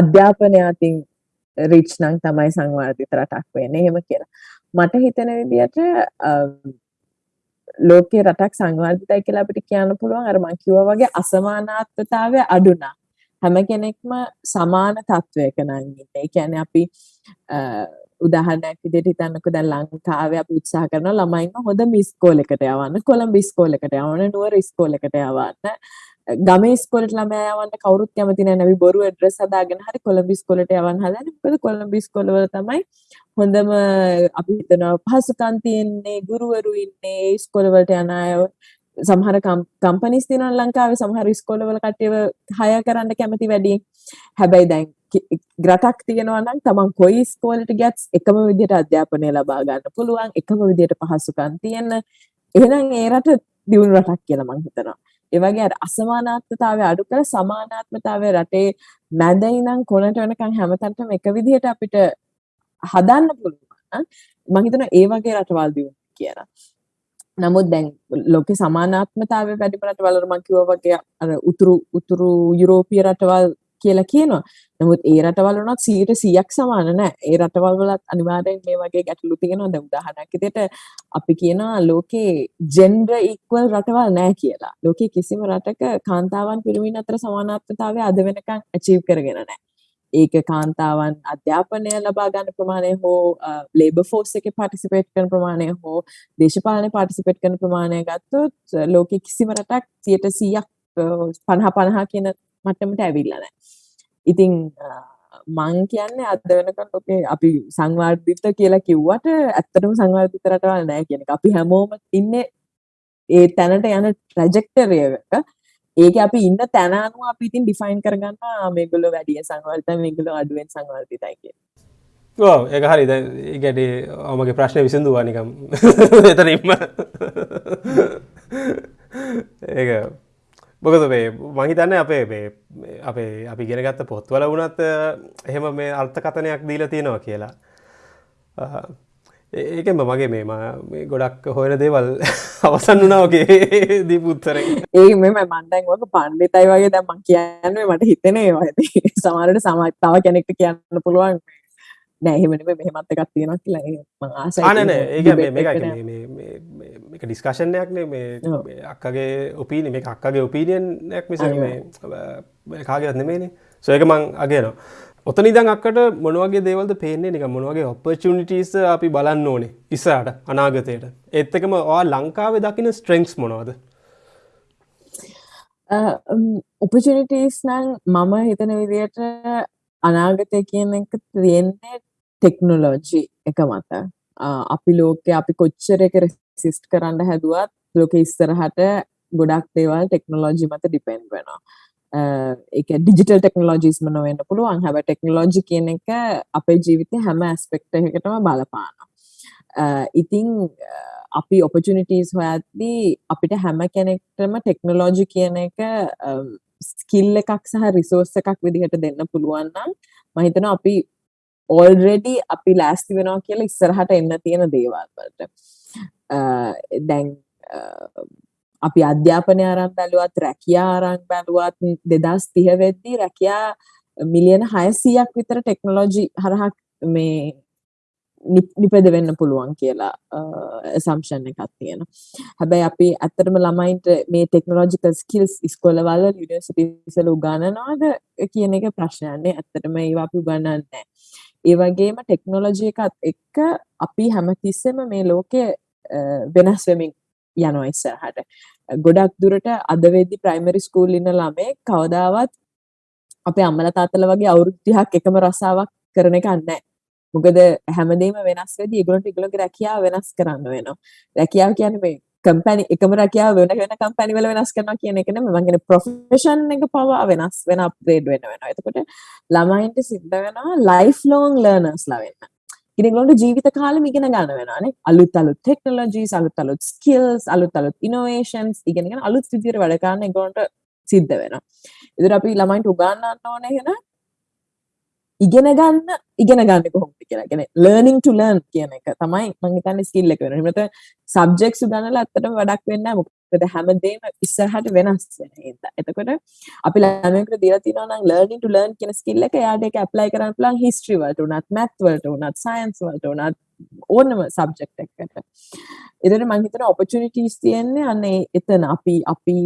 අධ්‍යාපනය අතින් රිච් නම් තමයි සංවර්ධිත රටක් වෙන්නේ. එහෙම කියලා. මට හිතෙන විදිහට ලෝකේ රටක් සංවර්ධිතයි කියලා අපිට කියන්න පුළුවන්. අර මං කිව්වා වගේ අසමානාත්මතාවය අඩු නම්. හැම කෙනෙක්ම සමාන තත්ත්වයක නම් ඉන්නේ. ඒ කියන්නේ අපි උදාහරණයක් විදිහට හිතන්නකෝ දැන් ලංකාවේ අපි උත්සාහ කරන ළමයින්ව හොඳ මිස්කෝලයකට යවන්න, කොළඹ ඉස්කෝලයකට යවන්න, නුවර ඉස්කෝලයකට යවන්න. ගමේ ඉස්කෝලේට ළමයා යවන්න කවුරුත් කැමති නැහැ. අපි බොරු ඇඩ්‍රස් හදාගෙන හරි කොළඹ ඉස්කෝලේට යවන්න හදන්නේ. මොකද කොළඹ ඉස්කෝලවල තමයි හොඳම අපි හිතනවා පහසුකම් තියෙන්නේ, ගුරුවරු ඉන්නේ, ඉස්කෝලවලට යන අය සමහර කම්පනිස් තියෙනවා ලංකාවේ සමහර ඉස්කෝලවල කට්ටියව හය කරන්න කැමති වැඩි. හැබැයි දැන් රටක් තියෙනවා නම් තමන් කොයි ඉස්කෝලේට ගියත් එකම විදිහට අධ්‍යාපනය ලබා ගන්න පුළුවන්, එකම විදිහට පහසුකම් තියෙන. එහෙනම් ඒ රට දියුණු රටක් කියලා මම හිතනවා. ඒ වගේ අර අසමානාත්මතාවය අඩු කර සමානාත්මතාවය රටේ මැද ඉඳන් කොනට වෙනකන් හැමතැනටම එක විදිහට අපිට හදන්න පුළුවන්. මම හිතනවා ඒ වගේ රටවල් දියුණු කියලා. නමුත් දැන් ලෝකේ සමානාත්මතාවය වැඩි රටවල් වල මම කිව්වා වගේ අර උතුරු උතුරු යුරෝපීය රටවල් කියලා කියනවා. නමුත් ඒ රටවල් වුණත් 100%ක් සමාන නෑ. ඒ රටවල් වලත් අනිවාර්යෙන් මේ වගේ ගැටලු තියෙනවා. දැන් උදාහරණයක් විදිහට අපි කියනවා ලෝකේ ජෙන්ඩර් ඉක්වල් රටවල් නෑ කියලා. ලෝකේ කිසිම රටක කාන්තාවන් පිරිමින් අතර සමානාත්මතාවය අද වෙනකන් අචීව් කරගෙන නෑ. ඒක කාන්තාවන් අධ්‍යාපනය ලබා ගන්න ප්‍රමාණය හෝ ලේබ ෆෝස් එක පාටිසිපේට් කරන ප්‍රමාණය හෝ දේශපාලන පාටිසිපේට් කරන ප්‍රමාණය ගත්තොත් ලෝකෙ කිසිම රටක් සියට සීයක් පණහා පණහා කියන මට්ටමට ඇවිල්ලා නැහැ. ඉතින් මං කියන්නේ අද වෙනකන් ලෝකේ අපි සංවර්ධිත කියලා කිව්වට ඇත්තටම සංවර්ධිත රටවල් නැහැ කියන එක. අපි හැමෝම ඉන්නේ ඒ තැනට යන ට්‍රැජෙක්ටරි එක ඒක අපි ඉන්න තැන අනුව අපි ඉතින් ඩිෆයින් කරගන්නවා මේගොල්ලෝ වැඩිය සංවර්ධිතයි මේගොල්ලෝ අඩුවෙන් සංවර්ධිතයි කියලා. ඔව් ඒක හරි. දැන් ඒ ගැටේ මගේ ප්‍රශ්නේ විසඳුවා නිකම්. *laughs* එතනින්ම. *laughs* ඒක. මොකද මේ මහිතන්න අපේ අපේ අපි ගෙනගත්ත පොත්වල වුණත් එහෙම මේ අර්ථකතනයක් දීලා තියෙනවා කියලා. ඒකෙම මගේ මේ ගොඩක් හොයන දේවල් *laughs* අවසන් වනාවගේ *laughs* දීපුත්තර ඒ මෙම මන්දැන් වක පණ්ඩිතයි වගේ දැම්මක් කියන්නේ මට හිතනේ ඇති *laughs* සමාරට සමත්තාව කෙනෙක්ට කියන්න පුළුවන් නෑහෙමනම මෙහෙමත් එකක් තියෙනක් කියලා. ඒ මේක ඩිස්කශනයක්නේ මේ අක්කගේ ඔපීන මේ අක්කගේ ඔපීනියන්යක් මිස කාගත් නෙමේනේ සොයක මං අගේනවා ඔතන ඉදන් අක්කට මොනවගේ දේවල්ද පේන්නේ? නික මොනවගේ ඔපචනිටස් අපි බලන්න ඕනේ ඉස්සාට අනාගතයට? ඒත් එකම වා ලංකාවේ දකින ස්ට්‍රෙන්ක්ස් මොනවද? ඔපචනිටස් නං මම හිතන විදියට අනාගතය කියන එක තියෙන්නේ ටෙක්නොලෝජි එක මත. අපි ලෝකෙ අපි කොච්චර එක රෙසිස්ට් කරන්න හැදුවත් ලෝක ඉස්සරහට ගොඩක් දේවල් ටෙක්නොලෝජි මත ඩිපෙන්ඩ් වෙනවා. එක ඩිජිටල් ටෙක්නෝජිස්ම නොවෙන්න පුළුවන්. හැබ ටෙක්නෝජි කියන එක අපේ ජීවිතය හැම ඇස්පෙක්ට එකටම බලපාන ඉතිං අපි ඔපචනිටස් හොයත්දී අපිට හැම කෙනෙක්ටම ටෙක්නෝලෝජි කියන එක ස්කිල් එකක් සහ රිසෝර්ස එකක් විදිහට දෙන්න පුළුවන්නම් මහිතන අපි ඕල්රෙඩි අපි ලෑස්ති වෙනවා කියලා ඉස්සරහට එන්න තියෙන දේවල්වලට දැන් අපි අධ්‍යාපනය අරන් බැලුවත් රැකියා අරන් බැලුවත් දෙදස් තිහ වෙද්දී රැකියා මිලියන හයසීයක් විතර ටෙක්නොලෝජි හරහා මේ නිපද වෙන්න පුළුවන් කියලා සම්ෂන් එකක් තියෙන හැබැයි අපි ඇත්තටම ළමයින්ට මේ ටෙක්නෝලෝජිකල් ස්කිල්ස් ඉස්කොලවල යුනිවර්සිටිසල උගන්නනවාද කියන එක ප්‍රශ්නයන්නේ ඇත්තටම ඒවා අපි උගන්නන්නේ ඒ වගේම ටෙක්නෝලොජි එකත් එක්ක අපි හැමතිස්සෙම මේ ලෝකෙ වෙනස් වෙමින් යනවා ඉස්සරහට. ගොඩක් දුරට අද වෙද්දි ප්‍රයිමරි ස්කූල් ඉන්න ළමේ කවදාවත් අපේ අම්මලා තාත්තලා වගේ අවුරුදු 30ක් එකම රසාවක් කරන එක නැහැ. මොකද හැමදේම වෙනස් වෙද්දි ඒගොල්ලන්ට ඒගොල්ලන්ගේ රැකියාව වෙනස් කරන්න වෙනවා. රැකියාව කියන්නේ මේ කම්පැනි එකම රැකියාව වෙන වෙන කම්පැනි වල වෙනස් කරනවා කියන එක නෙමෙයි මම කියන්නේ ප්‍රොෆෙෂන් එක පවා වෙනස් වෙන අප්ග්‍රේඩ් වෙන වෙනවා. එතකොට ළමයින්ට සිද්ධ වෙනවා ලයිෆ් ලොන්గ్ ලර්නර්ස්ලා වෙන්න. ඉනිගොලට ජීවිත කාලම ඉගෙන ගන්න වෙනනේ අලුත් අලුත් ටෙක්නොලොජීස් අලුත් අලුත් ස්කිල්ස් අලුත් අලුත් ඉනෝවේෂන්ස් ඉගෙනගෙන අලුත් විදියට වැඩ කරන්න ඒගොල්ලන්ට සිද්ධ වෙනවා. ඉතින් අපි ළමයින්ට උගන්වන්න ඕනේ එහෙනම් ඉගෙන ගන්න ඉගෙන ගන්න කොහොමද කියලා. කියන්නේ learning to learn කියන එක තමයි මම හිතන්නේ ස්කිල් එක වෙනවා. එහෙම නැත්නම් subjects උගන්වලා ඇත්තටම වැඩක් වෙන්නේ නැහැ. මොකද හැමදේම ඉස්සරහට වෙනස් වෙන හින්දා. එතකොට අපි ළමයෙකුට දීලා තියෙනවා නම් learning to learn කියන ස්කිල් එක එයාට ඒක apply කරන්න පුළුවන් history වලට උනත් math වලට උනත් science වලට උනත් ඕනම සබ්ජෙක්ට් එකකට. එතකොට මම හිතනවා opportunities තියෙන්නේ අනේ එතන අපි අපි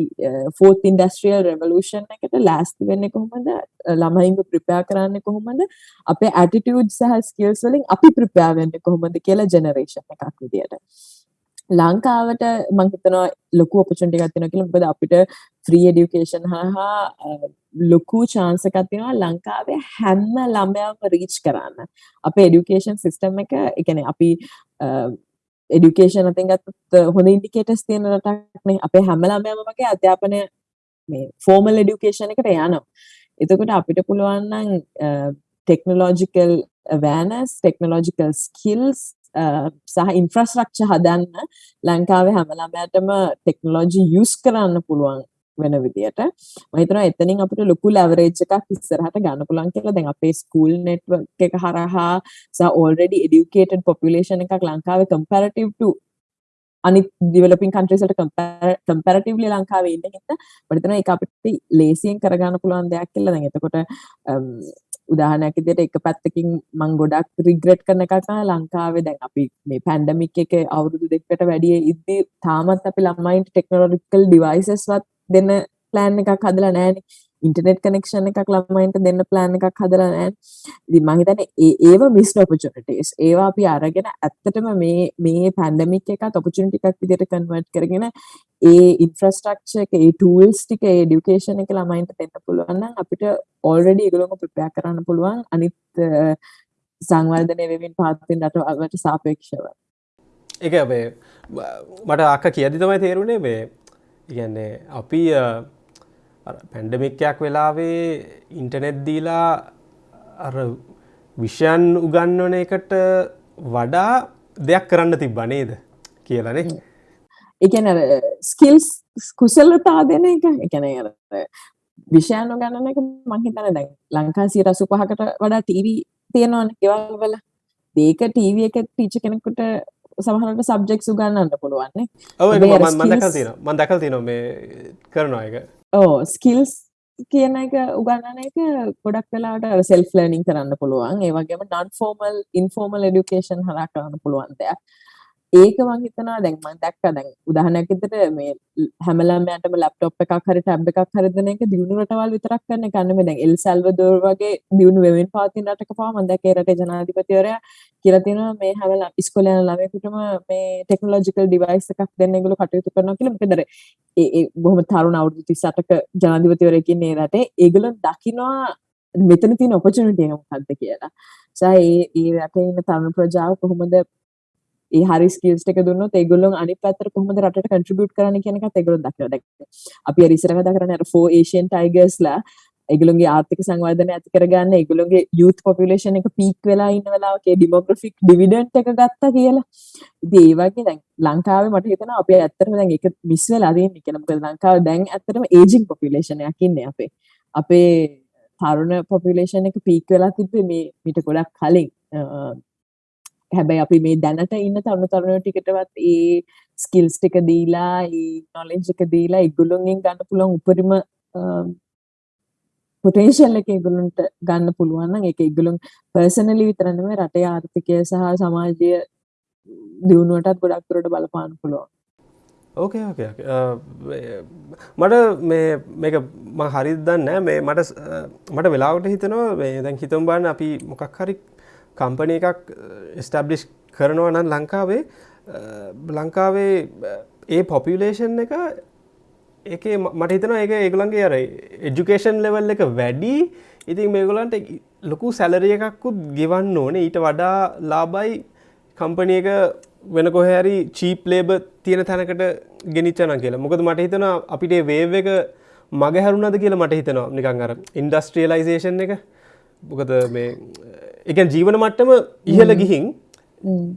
fourth industrial revolution එකට ලෑස්ති වෙන්නේ කොහොමද? ළමයින්ව prepare කරන්නේ කොහොමද? අපේ attitude සහ skills වලින් අපි prepare වෙන්නේ කොහොමද කියලා generation එකක් විදියට. ලංකාවට මං හිතනවා ලොකු ඔපචුනිටි එකක් තියෙනවා කියලා මොකද අපිට ෆ්‍රී එඩියුකේෂන් හරහා ලොකු chance එකක් තියෙනවා ලංකාවේ හැම ළමයාම රීච් කරන්න. අපේ එඩියුකේෂන් සිස්ටම් එක ඒ කියන්නේ අපි එඩියුකේෂන් අතින් ගත්තොත් හොඳ ඉන්ඩිකේටර්ස් තියෙන රටක් නේ. අපේ හැම ළමයාම වගේ අධ්‍යාපනය මේ ෆෝමල් එඩියුකේෂන් එකට යනවා. එතකොට අපිට පුළුවන් නම් ටෙක්නොලොජිකල් awareness, technological skills සහ ඉන්ෆ්‍රස්ට්‍රක්චර් හදන්න ලංකාවේ හැම ළමයාටම ටෙක්නොලොජි යූස් කරන්න පුළුවන් වෙන විදියට. මම හිතනවා එතනින් අපිට ලොකු ලෙවරේජ් එකක් ඉස්සරහට ගන්න පුළුවන් කියලා. දැන් අපේ ස්කූල් නෙට්වර්ක් එක හරහා සහ already educated population එකක් ලංකාවේ comparative to අනිත් ඩිවලොපින් කන්ට්‍රීස් වලට කම්පැරටිව්ලි ලංකාවේ ඉන්න හින්දා. මම හිතනවා ඒක අපිට ලේසියෙන් කරගන්න පුළුවන් දෙයක් කියලා. දැන් එතකොට උදාහරණයක් විදිහට එක පැත්තකින් මම ගොඩක් රිග්‍රෙට් කරන එකක් තමයි ලංකාවේ දැන් අපි මේ පැන්ඩමික් එක අවුරුදු දෙකකට වැඩි ඉද්දි තාමත් අපි ළමයින්ට ටෙක්නොලොජිකල් ඩිවයිසස් වත් දෙන්න ප්ලෑන් එකක් හදලා නැහැනේ ඉන්ටනෙට් කනෙක්ෂන් එකක් ළමයින්ට දෙන්න ප්ලෑන් එකක් හදලා නෑ ඉතින් මං හිතන්නේ ඒ ඒව මිස් ඔපචුනිටීස් ඒවා අපි අරගෙන ඇත්තටම මේ මේ පැන්ඩමික් එකත් ඔපචුනිටි එකක් විදිහට කන්වර්ට් කරගෙන ඒ ඉන්ෆ්‍රස්ට්‍රක්චර් එක ඒ ටූල්ස් ටික ඒ එඩියුකේෂන් එක ළමයින්ට දෙන්න පුළුවන් නම් අපිට ඔල්රෙඩි ඒගොල්ලෝ ප්‍රිපෙයාර් කරන්න පුළුවන් අනිත් සංවර්ධනය වෙමින් පාත්වෙන රටවල්ට සාපේක්ෂව. ඒක අපේ මට අක්ක කියදි තමයි තේරුණේ මේ ඉගන්නේ අපි පැන්ඩමික්යක් වෙලාවේ ඉන්ටනෙට් දීලා අර විෂයන් උගන්වන එකට වඩා දෙයක් කරන්න තිබ්බ නේද කියලනේ එකන ස්කිල්ස් කුසලතා දෙන එක අර විෂයන් ගණන එක මං හිතන්නේ දැන් ලංකාවේ 85කට වඩා ටීවී තියෙනවනේ ගෙවල් වල. ඒක ටීවී එක ටීචර් කෙනෙකුට සමහරවිට සබ්ජෙක්ට්ස් උගන්වන්න පුළුවන් නේ. ඔව් ඒක හැබැයි අර මම මම දැකලා skills- තියෙනවා. මම දැකලා තියෙනවා මේ කරනවා ඒක. ඕ ස්කිල්ස් කියන එක උගන්නන එක ගොඩක් වෙලාට සෙල්ෆ් ලර්නින් කරන්න පුළුවන්. ඒ වගේම නන් ෆෝමල් ඉන්ෆෝමල් එඩියුකේෂන් හරහා කරන්න පුළුවන් දෙයක්. ඒක මං හිතනවා දැන් මං දැක්කා. දැන් උදාහරණයක් විදිහට මේ හැම ළමයාටම ලැප්ටොප් එකක් හරි ටැබ් එකක් හරි දෙන එක දියුණු රටවල් විතරක් කරන එක නෙමෙයි. දැන් එල් සල්වදෝර් වගේ දියුණු වෙමින් පවතින රටක පවා මං දැක්කේ රටේ ජනාධිපතිවරයා කියලා තියෙනවා මේ හැම ළම- ඉස්කෝලේ යන ළමයෙකුටම මේ ටෙක්නොලොජිකල් ඩිවයිස් එකක් දෙන්න ඒගොල්ලෝ කටයුතු කරනවා කියලා. මොකද අර ඒ ඒ බොහොම තරුණ අවුරුදු 38ක ජනාධිපතිවරයෙක් ඉන්නේ ඒ රටේ. ඒගොල්ලෝ දකිනවා මෙතන තියෙන ඔපචුනිටි එක මොකක්ද කියලා. සා ඒ ඒ රටේ ඉන්න තරුණ ප්‍රජාව කොහොමද ඒ හරි ස්කිල්ස් ටික දුන්නොත් ඒගොල්ලෝ අනිත් පැත්තට කොහොමද රටට කන්ට්‍රිබියුට් කරන්න කියන එකත් ඒගොල්ලෝ දකිනවා. දැන් අපි අර ඉස්සර කතා කරන්නේ අර 4 ඒෂියන් ටයිගර්ස්ලා ඒගොල්ලෝගේ ආර්ථික සංවර්ධනය ඇති කරගන්න ඒගොල්ලෝගේ youth population එක peak වෙලා ඉන්න වෙලාවක ඒ demographic dividend එක ගත්තා කියලා. ඉතින් ඒ වගේ දැන් ලංකාවේ මට හිතෙනවා අපි ඇත්තටම දැන් ඒක මිස් වෙලා තියෙන්නේ කියලා. මොකද ලංකාවේ දැන් ඇත්තටම aging population එකක් ඉන්නේ අපේ. අපේ තරුණ population එක peak වෙලා තිබ්බේ මේ මීට ගොඩක් කලින්. අ, හැබැයි අපි මේ දැනට ඉන්න තරුණ තරුණයෝ ටිකටවත් ඒ ස්කිල්ස් ටික දීලා ඒ නොලෙජ් එක දීලා ඒගොල්ලොන්ගෙන් ගන්න පුළුවන් උපරිම පොටෙන්ෂල් එක ඒගොල්ලන්ට ගන්න පුළුවන් නම් ඒක ඒගොල්ලොන් පර්සනලි විතර නෙමෙයි රටේ ආර්ථිකය සහ සමාජය දියුණුවටත් ගොඩක් දුරට බලපාන්න පුළුවන්. ඕකේ ඕකේ ඕකේ. අ, මේ- මට මේ මේක මම හරියට දන්නේ නැහැ. මේ මට ස්- අ, මට වෙලාවට හිතෙනවා මේ දැන් හිතමු බලන්න අපි මොකක් හරි කම්පැනි එකක් uh, එස්ටැබ්ලිෂ් කරනවා නම් ලංකාවේ අ, ලංකාවේ අ, ඒ පොපියුලේෂන් එක ඒකේ ම- මට හිතනවා ඒක ඒගොල්ලන්ගේ අර එජුකේෂන් ලෙවල් එක වැඩි. ඉතින් මේගොල්ලන්ට ලොකු සැලරිය එකක්කුත් ගෙවන්න ඕනේ. ඊට වඩා ලාබයි කම්පනි එක වෙන කොහැරි චීප් ලේබ තියෙන තැනකට ගෙනිච්චන කියලා. මොකද මට හිතනවා අපිට වේව එක මග හැරුණද කියලා මට හිතනවා. නිකං අර ඉන්ඩස්ට්‍රියලයිසේෂන් එක. මොකද මේ එක ජීවන මට්ටම ඉහල ගිහින්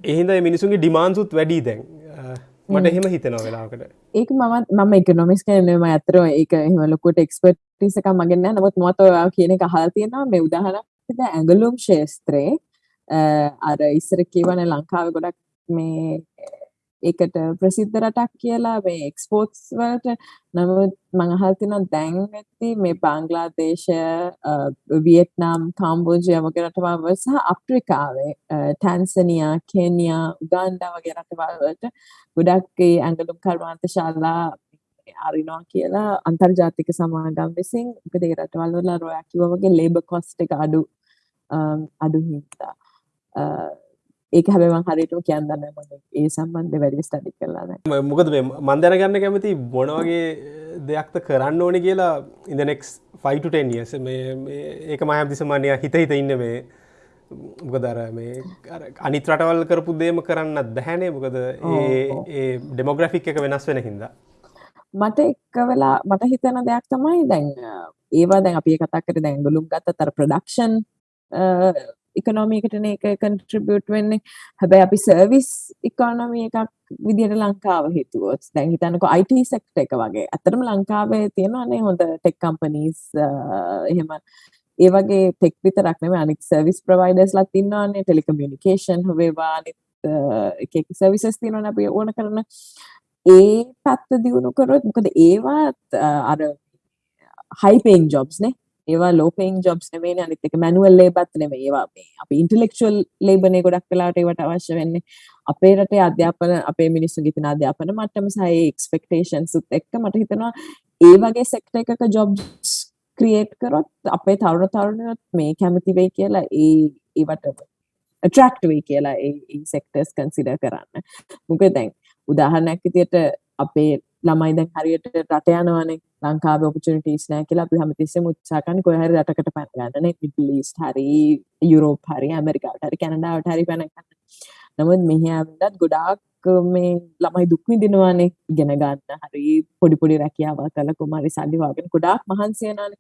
එහින්ද මිනිසුන්ගේ ඩිමාන්සුත් වැඩි දැන්. මට එහෙම හිතනවා වෙලාකට ඒක මමත් මම ඉකනොමික්ස් කියන්නේ මම ඇත්තටම ඒක එහෙම ලොකුට එක්ස්පර්ටිස් එකක් මගෙන් නැහැ. නමුත් ඔයා කියන එක අහලා තියෙනවා. මේ විදිහට ඇඟලුම් ශාස්ත්‍රයේ අර ඉස්සර කියවනේ ලංකාවේ ගොඩක් මේ ඒකට ප්‍රසිද්ධ රටක් කියලා මේ එක්ස්පෝර්ට්ස් වලට. නමුත් මම අහලා තියෙනවා දැන් ඇති මේ බංග්ලාදේශ අ, වියට්නාම් කාම්බෝජියා වගේ රටවල් වල සහ අප්‍රිකාවේ අ, ටැන්සනියා කෙනියා උගාන්ඩා වගේ රටවල් වලට ගොඩක් ඒ ඇඟලුම් කර්මාන්ත ශාලා අරිනවා කියලා අන්තර්ජාතික සමාගම් විසින් මොකද ඒ රටවල් වල අර ඔයා කිව්වා වගේ ලේබර් කොස්ට් එක අඩු අම්, අඩු හින්දා. අ, ඒක හැබැයි මම හරියටම කියන්න ඒ සම්බන්ධයෙන් වැඩි ස්ටඩි කරලා මොකද මේ මන් දැනගන්න කැමති මොනවගේ දෙයක්ද කරන්න ඕනි කියලා ඉදනෙක්ස් 5ටන් යස මේ ඒක මයම් දිසමානය හිත හිත ඉන්න මේ මොකදර මේ අනිත් රටවල් කරපු දේම කරන්නත් බැහැනේ. මොකද ඒ ඩෙමොග්‍රෆික් එක වෙනස් වෙන හින්දා. මට එක්ක වෙලා මට හිතෙන දෙයක් තමයි දැන් ඒවා දැන් අපි කතා කරේ දැන් ගලුම් ගත්තත් අර ප්‍රොඩක්ෂන් ඉකොනොමි එකටනේ ඒක කන්ට්‍රිබියුට් වෙන්නේ. හැබැයි අපි සර්විස් ඉකොනොමි එකක් විදිහට ලංකාව හිතුවොත්. දැන් හිතන්නකෝ IT සෙක්ටර් එක වගේ. අතරම ලංකාවේ තියෙනවානේ හොඳ ටෙක් කම්පනීස් එහෙම. ඒ වගේ ටෙක් විතරක් නෙමෙයි අනිත් සර්විස් ප්‍රොවයිඩර්ස්ලාත් ඉන්නවානේ. ටෙලිකමියුනිකේෂන් වේවා අනිත් අ, එක එක සර්විසස් තියෙනවානේ අපි ඕන කරන. ඒ පැත්ත දියුණු කරොත් මොකද ඒවත් අ, අර හයි පේයින් ජොබ්ස් නේ. ඒවා ලෝ පේයින් ජොබ්ස් නෙමෙයිනේ අනිත් එක මැනුවල් ලේබර්ත් නෙමෙයි. ඒවා මේ අපි ඉන්ටෙලෙක්චුවල් ලේබර් නේ ගොඩක් වෙලාවට ඒවට අවශ්‍ය වෙන්නේ. අපේ රටේ අධ්‍යාපන අපේ මිනිස්සුන්ගේ තියෙන අධ්‍යාපන මට්ටම සහ ඒ එක්ස්පෙක්ටේෂන්ස් උත් එක්ක මට හිතෙනවා ඒ වගේ සෙක්ටර් එකක ජොබ්ස් ක්‍රියේට් කරොත් අපේ තරුණ තරුණියොත් මේ කැමති වෙයි කියලා ඒ ඒවට attract වෙයි කියලා ඒ ඒ සෙක්ටර්ස් කන්සිඩර් කරන්න. මොකද දැන් උදාහරණයක් විදියට අපේ ළමයි දැන් හරියට රට යනවනේ ලංකාවේ opportunities නැහැ කියලා අපි හැමතිස්සෙම උත්සාහ කරන්නේ කොහේ හරි රටකට පැන ගන්න නේ මිඩල් ඊස්ට් හරි යුරෝප් හරි ඇමරිකාවට හරි කැනඩාවට හරි පැන ගන්න. නමුත් මෙහි ආවදත් ගොඩාක් මේ ළමයි දුක් විඳිනවානේ ඉගෙන ගන්න හරි පොඩි පොඩි රැකියාවක් කරලා කොහමරි සල්ලි වගේ ගොඩාක් මහන්සි වෙනානේ.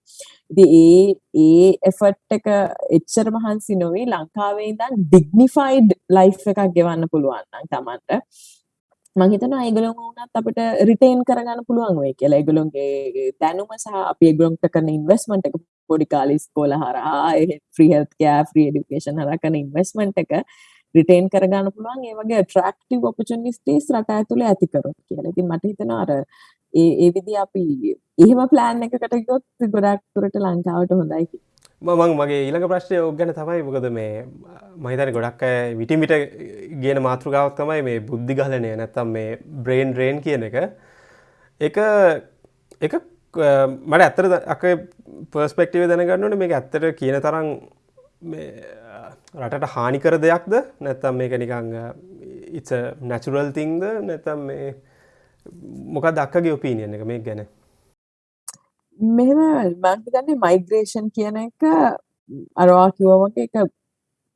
ඉතින් ඒ ඒ එෆර්ට් එක එච්චර මහන්සි නොවි ලංකාවේ ඉඳන් ඩිග්නිෆයිඩ් ලයිෆ් එකක් ගෙවන්න පුළුවන් නම් Tamanට මං හිතනවා ඒගොල්ලෝ වුණත් අපිට රිටේන් කරගන්න පුළුවන් වෙයි කියලා. ඒගොල්ලොන්ගේ දැනුම සහ අපි ඒගොල්ලන්ට කරන ඉන්වෙස්ට්මන්ට් එක පොඩි කාලේ ඉස්කෝල හරහා free health care free education හරහා කරන ඉන්වෙස්ට්මන්ට් එක රිටේන් කරගන්න පුළුවන් ඒ වගේ ඇට්‍රැක්ටිව් ඔපචුනිටිස් රට ඇතුලේ ඇති කරොත් කියලා. ඉතින් මට හිතෙනවා අර ඒ ඒ විදිහ අපි එහෙම ප්ලෑන් එකකට ගියොත් ගොඩක් දුරට ලංකාවට හොඳයි කියලා. මං මගේ ඊළඟ ප්‍රශ්නය ඔක් ගැන තමයි මොකද මේ මහිතන ගොඩක් අය විටිමිට කියන මාතෘකාවක් තමයි මේ බුද්ධි ගලනය නැත්තම් මේ බ්‍රේන් රේන් කියන එක. එක එක මට ඇත්තර අක පර්ස්පෙක්ටිව දැනගන්නන මේ ඇත්තට කියන තරම් රටට හානිකර දෙයක්ද? නැත්තම් මේක නිකං ඉ නැචුරල් තිංද නැතම් මේ මොකක් දක්කගේ ඔපීනියන එක මේ ගැන? මෙහෙම මං හිතන්නේ මයිග්‍රේෂන් කියන එක අරවා කිව්වා වගේ එක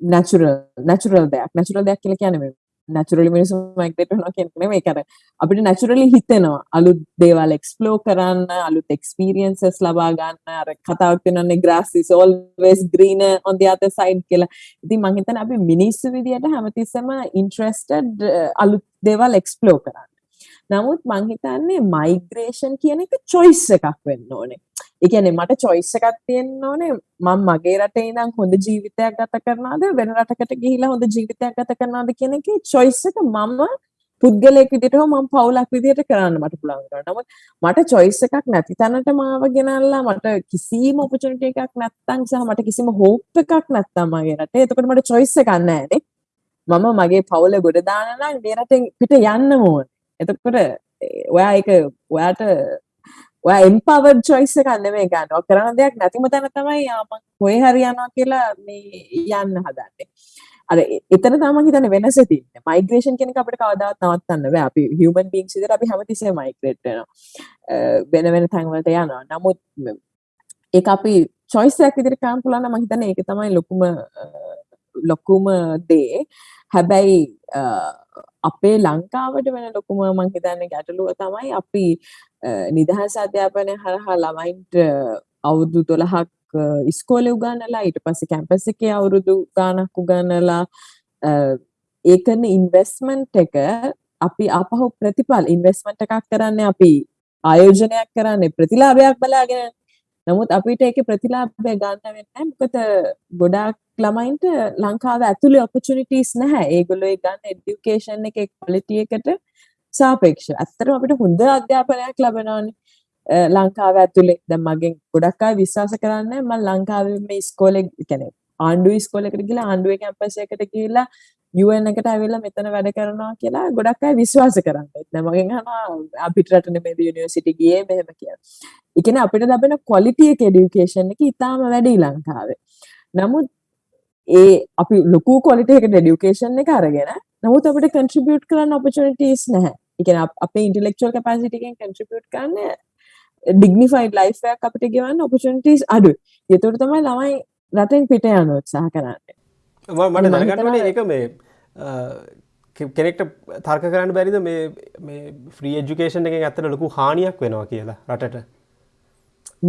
නැචරල් නැචරල් දෙයක් නැචරල් දෙයක් කියලා කියන්නේ නැචරලි මිනිස්සු මයිග්‍රේට් වෙනවා කියන එක නෙමෙයි ඒක අපිට නැචරලි හිතෙනවා අලුත් දේවල් එක්ස්ප්ලෝර් කරන්න අලුත් එක්ස්පීරියන්සස් ලබා ගන්න අර කතාවක් වෙනන්නේ grass is always greener on the other side කියලා. ඉතින් මං හිතන්නේ අපි මිනිස්සු විදියට හැමතිස්සෙම interested අලුත් දේවල් එක්ස්ප්ලෝර් කරන්න. නමුත් මං හිතන්නේ මයිග්‍රේෂන් කියන එක choice එකක් වෙන්න ඕනේ. ඒ කියන්නේ මට choice එකක් තියෙන්න ඕනේ මම මගේ රටේ ඉඳන් හොඳ ජීවිතයක් ගත කරනවද වෙන රටකට ගිහිලා හොඳ ජීවිතයක් ගත කරනවද කියන එකේ choice එක මම පුද්ගලයෙක් විදිහට හෝ මම පවුලක් විදිහට කරන්න මට පුළුවන් කරනවා. නමුත් මට choice එකක් නැති තැනට මාව ගෙනල්ලා මට කිසිම opportunity එකක් නැත්තම් සහ මට කිසිම hope එකක් නැත්තම් මගේ රටේ. එතකොට මට choice එකක් නැහැ මම මගේ පවුල ගොඩ දාන්න නම් මේ රටෙන් පිට යන්න ඕනේ. එතකොට ඔයා එක ඔයාට ඔයා එම්පවර්ඩ් චොයිස් එකක් නෙමෙයි ගන්න. ඔය කරන දෙයක් නැතිම තැන තමයි මම කොහේ හරි යනවා කියලා මේ යන්න හදන්නේ. අර එතන තමයි හිතන්නේ වෙනස තියෙන්නේ. මයිග්‍රේෂන් කියන එක අපිට කවදාවත් නවත්තන්න බෑ. අපි හියුමන් බීන්ග්ස් විදිහට අපි හැමතිස්සෙම මයිග්‍රේට් වෙනවා. වෙන වෙන තැන් වලට යනවා. නමුත් ඒක අපි චොයිස් එකක් විදිහට කරන්න පුළුවන් නම් මම හිතන්නේ ඒක තමයි ලොකුම ලොකුම දේ. හැබැයි අපේ ලංකාවට වෙන ලොකුම මං හිතන්නේ ගැටලුව තමයි අපි නිදහස් අධ්‍යාපනය හරහා ළමයින්ට අවුරුදු 12ක් ඉස්කෝලේ උගන්වලා ඊට පස්සේ කැම්පස් එකේ අවුරුදු ගාණක් උගන්වලා ඒ කරන ඉන්වෙස්ට්මන්ට් එක අපි ආපහු ප්‍රතිඵල ඉන්වෙස්ට්මන්ට් එකක් කරන්නේ අපි ආයෝජනයක් කරන්නේ ප්‍රතිලාභයක් බලාගෙන නමුත් අපිට ඒක ප්‍රතිලාභය ගන්න වෙන්නේ මොකද ගොඩාක් ළමයින්ට ලංකාව ඇතුලේ ඔපචුනිටිස් නැහැ. ඒගොල්ලෝ ගන්න এডুকেෂන් එකේ ක්වලිටි එකට සාපේක්ෂව. ඇත්තටම අපිට හොඳ අධ්‍යාපනයක් ලැබෙනවානේ. ලංකාව ඇතුලේ දැන් මගෙන් ගොඩක් අය විශ්වාස කරන්නේ මම ලංකාවේ මේ ඉස්කෝලේ කියන්නේ ආණ්ඩුවේ ඉස්කෝලේකට ගිහලා ආණ්ඩුවේ කැම්පස් එකකට ගිහිල්ලා UN එකට ඇවිල්ලා මෙතන වැඩ කරනවා කියලා ගොඩක් අය විශ්වාස කරන්නේ. දැන් මගෙන් අහනවා අපිට රට නෙමෙයි යුනිවර්සිටි ගියේ මෙහෙම කියලා. ඒ කියන්නේ අපිට ලැබෙන quality එක education එක ඉතාම වැඩි ලංකාවේ. නමුත් ඒ අපි ලොකු quality එකට education එක අරගෙන නමුත් අපිට contribute කරන්න opportunities නැහැ. ඒ කියන්නේ අපේ intellectual capacity එකෙන් contribute කරන්න dignified life එකක් අපිට ගෙවන්න opportunities අඩුයි. ඒතකොට තමයි ළමයි රටෙන් පිට යන උත්සාහ කරන්නේ. මට දැනගන්න ඒක මේ කෙනෙක්ට තර්ක කරන්න බැරිද මේ ෆ්‍රී එජුකේෂන් එක ඇත්තට ලොකු හානියක් වෙනවා කියලා රටට?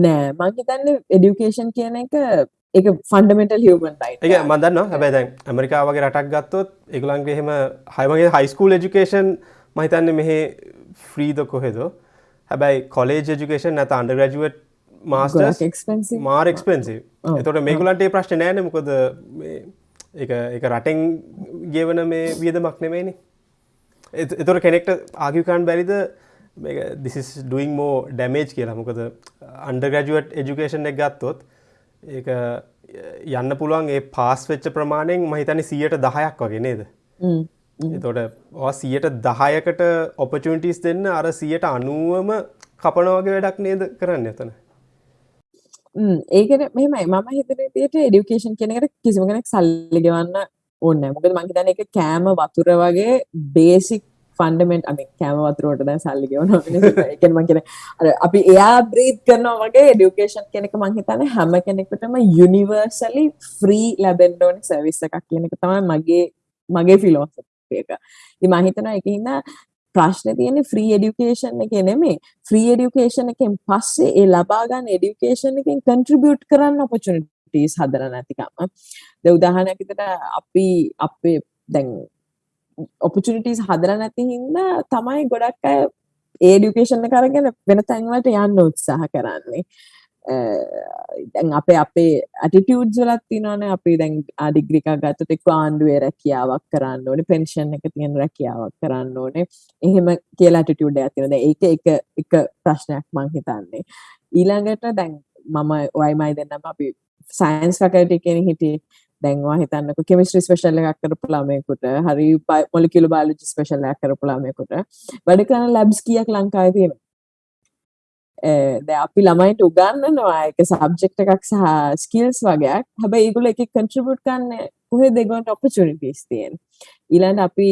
නෑ මංහිතන්න එඩියුකේෂන් කියන එක එක ෆන්ඩමෙන්ටල් හිවමන් එක මදන්න හැබැ දැන් ඇමරිකාවගේ රටක් ගත්තොත් එකලන්ගේ හෙම හයමගේ හයිස්කූල් එජුකේෂන් මහිතන්න මෙහෙ ෆ්‍රීද කොහෙද? හැබැයි කොලේජ ජුකේෂන් නැත අන්ඩ ග්‍රජුවට් මාස්ට මාර එක්ස්පෙන්සි එතොට මේකුලන්ටේ ප්‍රශ්න නෑන. මොකද එක එක රටෙන් ගෙවන මේ වියදමක් නෙමේනි එතොට කෙනෙක්ට ආගිකාන් බැරිද? දිසිස් ඩුයින් මෝ ඩැමේජ් කියලා. මොකද අන්ඩග්‍රජුවට් එජුකේෂන් එක ගත්තොත් ඒ යන්න පුළුවන් ඒ පාස් වෙච්ච ප්‍රමාණයෙන් මහිතනි සියයට දහයක් වගේ නේද? එතොට සියට දහයකට ඔපචුනිටිස් දෙන්න අර සියට අනුවම කපනවගේ වැඩක් නේද කරන්න එතන හ්ම්. ඒ කියන්නේ මෙහෙමයි මම හිතන විදිහට এඩියුකේෂන් කියන එකට කිසිම කෙනෙක් සල්ලි ගෙවන්න ඕනේ නැහැ. මොකද මම හිතන්නේ ඒක කෑම වතුර වගේ බේසික් ෆන්ඩමෙන්ට් අම කෑම වතුරට දැන් සල්ලි ගෙවනවා එක මං කියන අර අපි එයා බ්‍රීත් කරනවා වගේ එඩියුකේෂන් කෙනෙක් මං හිතන්නේ හැම කෙනෙකුටම යුනිවර්සලි ෆ්‍රී ලැබෙන්න ඕනි සර්විස් එකක් කියන එක තමයි මගේ මගේ ෆිලොසොෆි එක. ඉතින් මං හිතනවා ඒක හින්දා ප්‍රශ්න තියෙන්නේ ෆ්‍රී එඩියුකේෂන් එකේ නෙමෙයි ෆ්‍රී එඩියුකේෂන් එකෙන් පස්සේ ඒ ලබා ගන්න එඩියුකේෂන් එකෙන් කන්ට්‍රිබියුට් කරන්න ඔපචුනිටිස් හදලා නැතිකම. දැන් උදාහරණයක් විදිහට අපි අපේ දැන් ඔපචුනිටස් හදලා නැති හින්දා තමයි ගොඩක් අය ඒ ඩියුකේෂන් එක අරගෙන වෙන තැන්වලට යන්න උත්සාහ කරන්නේ දැන් අපේ අපේ ඇටිටියුඩ්ස් වලත් තියෙනවානේ. අපි දැන් ඩිග්‍රී එකක් ගත්තොත් එක්ක ආණ්ඩුවේ රැකියාවක් කරන්න ඕනේ. පෙන්ෂන් එක තියෙන රැකියාවක් කරන්න ඕනේ. එහෙම කියලා ඇටිටියුඩ් එකක් තියෙනවා. දැන් ඒක එක එක ප්‍රශ්නයක් මං හිතන්නේ. ඊළඟට දැන් මම ඔයමයි දෙන්නම. අපි සයින්ස් ෆැකල්ටි කෙනෙක් හිටියේ. දැන් ඔයා හිතන්නකෝ කෙමිස්ට්‍රි ස්පෙෂල් එකක් කරපු ළමයෙකුට හරි මොලිකියුලර් බයොලොජි ස්පෙෂල් එකක් කරපු ළමයෙකුට. වැඩ කරන ලැබ්ස් කීයක් ලංකාවේ තියෙනවද? ද අපි ළමයිට උගන්නනවා එක සබ්ජෙක්ට එකක් සහ ස්කිල්ස් වගේයක් හැබැයි ඒගොල්ලෝ එක කන්ට්‍රිබියුට් කරන්න කොහෙද ඒගොල්ලන්ට ඔපචුනිටිස් තියෙන ඊළඟට අපි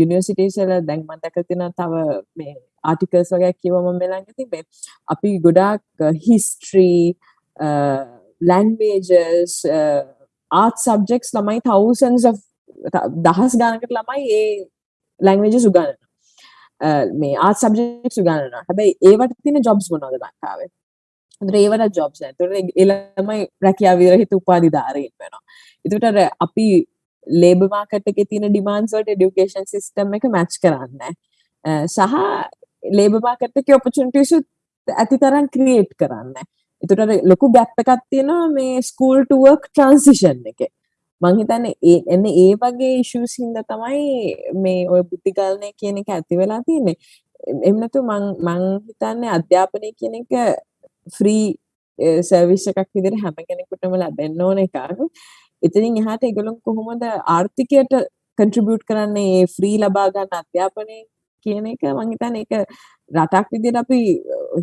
යුනිවර්සිටිස් වල දැන් මම දැකලා තියෙනවා තව මේ ආටිකල්ස් වගේ කියවම මම ළඟ තිබේ අපි ගොඩාක් හිස්ටරි ලැන්ග්වේජස් ආර්ට් සබ්ජෙක්ට්ස් ළමයි thousands of දහස් ගානකට ළමයි ඒ ලැන්ග්වේජස් උගන්වනවා. මේ ආ සබ්ජෙක්ස් ගන්න හැබැයි ඒවට තින ජොබ්ස් මොනවද ලංකාවේ? ඒවට ජොබ්ස් තුර එළමයි රැකයා විරහිත උපාධි ධාරයෙන් වෙනවා. එතුටර අපි ලේබ මාකට් එක තින ඩිමාන්ස්වට ඩියුකේෂන් සිස්ටම් එක මැච් කරන්න සහ ලේබ මාකට් එක ඔපචුන්ටිසු ඇති තරන් ක්‍රියේට් කරන්න එතුට ලොකු ගැප්ප එකත් තියෙනවා මේ ස්කූල් ටුවක් ට්‍රන්සිෂන් එක. මං හිතන්නේ ඒ එන්න ඒ වගේ ඉෂුස් හින්දා තමයි මේ ඔය බුද්ධිගලනය කියන එක ඇති වෙලා තියෙන්නේ. එහෙම නැතු මං මං හිතන්නේ අධ්‍යාපනය කියන එක ෆ්‍රී සර්විස් එකක් විදිහට හැම කෙනෙකුටම ලැබෙන්න ඕන එකක්. ඉතින් එහාට ඒගොල්ලෝ කොහොමද ආර්ථිකයට කන්ට්‍රිබියුට් කරන්නේ මේ ෆ්‍රී ලබා ගන්න අධ්‍යාපනය කියන එක මං හිතන්නේ ඒක රටක් විදිහට අපි